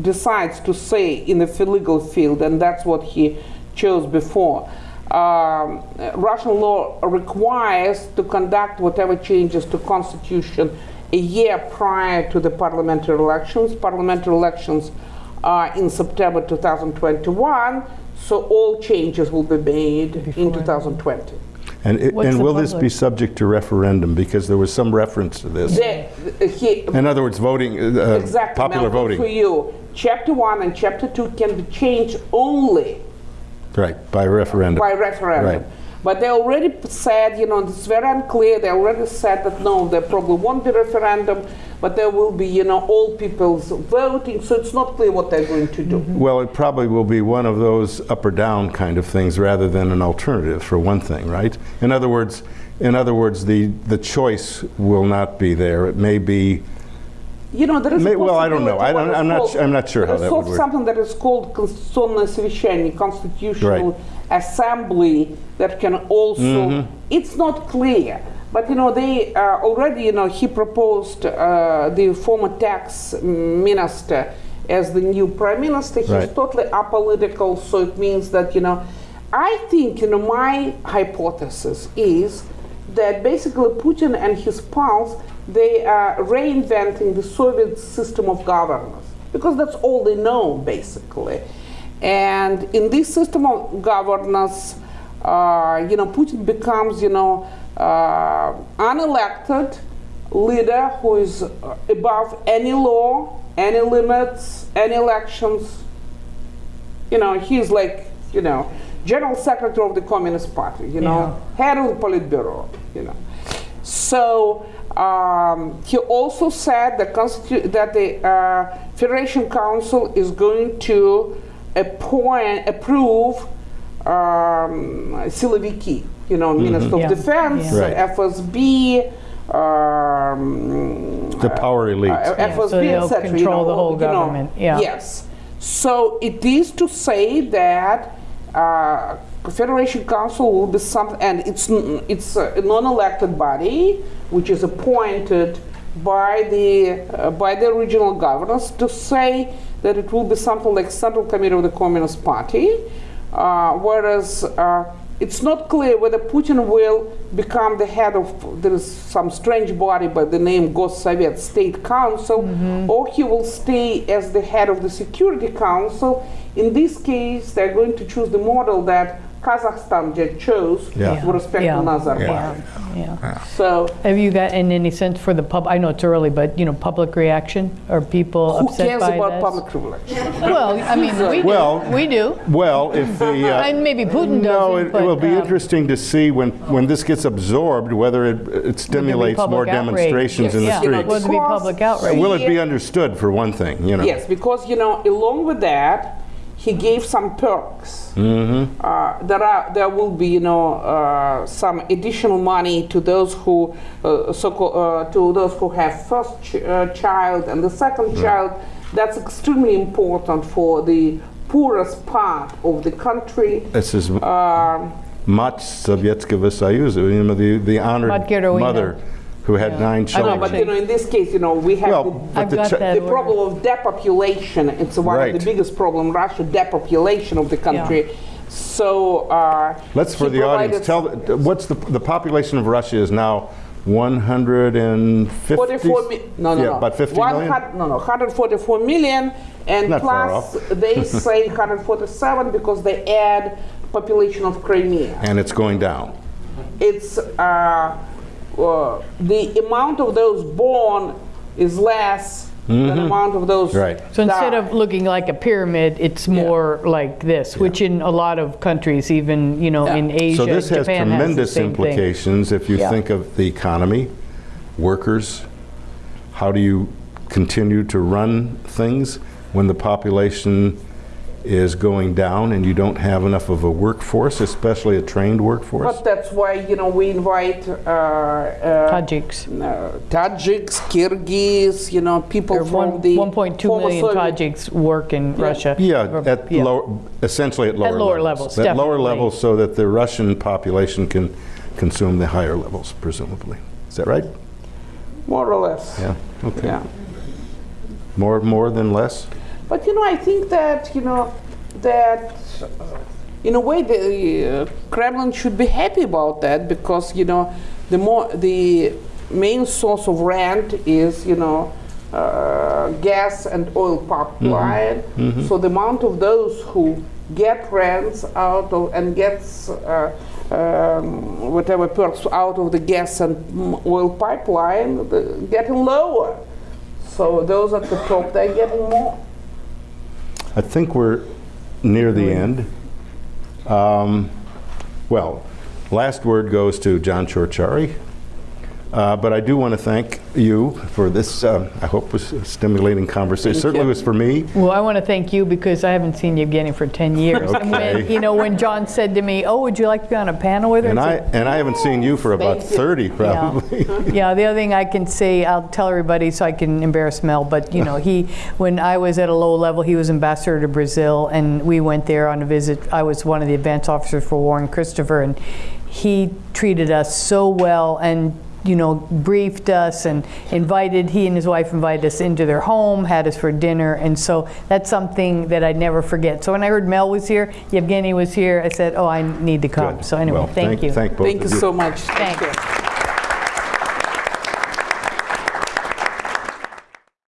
decides to say in the legal field, and that's what he chose before. Um, Russian law requires to conduct whatever changes to constitution a year prior to the parliamentary elections. Parliamentary elections are in September 2021, so all changes will be made in 2020.
And, it- and
the
will this be subject to referendum? Because there was some reference to this.
The- he-
In other words, voting, uh,
exactly,
popular
Malcolm, For
voting.
you, chapter one and chapter two can be changed only
Right, by referendum.
by referendum.
Right.
But they already p- said, you know, it's very unclear. They already said that no, there probably won't be referendum, but there will be, you know, all people's voting. So it's not clear what they're going to do.
Well, it probably will be one of those up or down kind of things rather than an alternative, for one thing, right? In other words, in other words, the, the choice will not be there. It may be,
You know, there is
May-
a
well, I don't know. I
possibility
don't-
what is
I'm not
called-
su- I'm not sure how
there is
that would
also
work.
something that is called Конституционное совещание, constitutional
Right.
assembly that can also.
Mm-hmm.
It's not clear, but you know they uh, already. You know he proposed uh, the former tax minister as the new prime minister. He's
Right.
totally apolitical, so it means that you know. I think you know my hypothesis is that basically Putin and his pals they are reinventing the Soviet system of governance because that's all they know basically. And in this system of governance, uh, you know, Putin becomes you know uh, unelected leader who is above any law, any limits, any elections. You know, he's like you know general secretary of the Communist Party. You know, head of the Politburo. You know, so um, he also said that, constitu- that the uh, Federation Council is going to appoint, approve um, силовики, you know, Minister of
Yeah.
Defense,
Yeah. Right.
FSB, um,
the power elite.
uh,
Yeah, so
FSB,
they'll
etc. you
control
know,
the whole
you know,
government, yeah.
Yes. So it is to say that uh, Federation Council will be something, and it's n- it's a non-elected body which is appointed by the uh, by the regional governors to say that it will be something like Central Committee of the Communist Party, uh, whereas. Uh, it's not clear whether Putin will become the head of there is some strange body by the name Госсовет State Council, or he will stay as the head of the Security Council. In this case, they're going to choose the model that Kazakhstan just chose
Yeah.
with respect
Yeah.
to Nazarbayev.
Yeah, yeah.
So
Have you gotten any sense for the pub, I know it's early, but, you know, public reaction? Are people
who
upset
cares
by
about
this?
public relations?
Well, I mean, we do.
Well-
We do.
Well, if the. uh,
And maybe Putin
No,
doesn't,
it,
but,
it will be
um,
interesting to see when, when this gets absorbed, whether it, it stimulates more
outrage.
demonstrations in the
Yeah.
You know,
streets.
Will there be public outrage?
Will it be understood, for one thing, you know?
Yes, because you know, along with that, he gave some perks. Uh, there are there will be you know uh, some additional money to those who uh, so uh, to those who have first ch- uh, child and the second child. That's extremely important for the poorest part of the country.
This is
Um,
Mать Sovietskого Союза, you know, the, the honored
Mать Geroina.
mother who had
Yeah.
nine
I know,
no,
children.
but you know, in this case, you know, we have
Well,
the,
the
got
the problem of depopulation. It's one of the biggest problem, Russia depopulation of the country. So uh,
Let's, for the audience, tell, what's the, the population of Russia is now 150?
44 mi- no, no,
yeah,
no.
about 50
One
million?
hun- no, no, 144 million, and
Not far
plus
off.
they say 147 because they add population of Crimea.
And it's going down.
It's uh, uh, the amount of those born is less than the amount of those.
Mm-hmm. Right.
So instead
die.
of looking like a pyramid, it's more like this, which in a lot of countries, even, you know,
Yeah.
in Asia,
So this has
Japan has the
tremendous
same thing.
implications if you
Yeah.
think of the economy, workers. How do you continue to run things when the population is going down and you don't have enough of a workforce, especially a trained workforce?
But that's why you know we invite uh, uh,
Tajiks.
uh, Tajiks, Kyrgyz, you know people
There
from
one-
the
1.2
former
Tajiks work in Russia.
Yeah,
Or-
at
yeah.
low, essentially at lower,
lower levels,
At lower levels so that the Russian population can consume the higher levels, presumably. Is that right?
more or less.
Yeah, okay.
Yeah.
More, more than less?
But you know, I think that you know that uh, in a way the uh, Kremlin should be happy about that because you know the more the main source of rent is you know uh, gas and oil pipeline. So the amount of those who get rents out of and gets uh, um, whatever perks out of the gas and mm, oil pipeline the, getting lower. So those at the top they're getting more.
I think we're near the end. Um, Well, Last word goes to John Ciorciari. Uh, But I do want to thank you for this, um, I hope was stimulating conversation.
Thank
Certainly
you.
was for me.
Well, I want to thank you because I haven't seen Evgeny for 10 years. And when,
Okay.
you know, when John said to me, "Oh, would you like to be on a panel with her?"
And I,
said,
and I haven't seen you for about
Thank you.
30
Yeah.
probably.
Yeah, the other thing I can say, I'll tell everybody so I can embarrass Mel, but you know, he, when I was at a low level, he was ambassador to Brazil, and we went there on a visit. I was one of the advance officers for Warren Christopher, and he treated us so well and you know, briefed us and invited, he and his wife invited us into their home, had us for dinner, and so that's something that I'd never forget. So when I heard Mel was here, Yevgeny was here, I said, oh, I need to come.
Good.
So anyway,
Well,
thank you.
Thank both
Thank you
of you.
so much.
Thanks.
Thank you.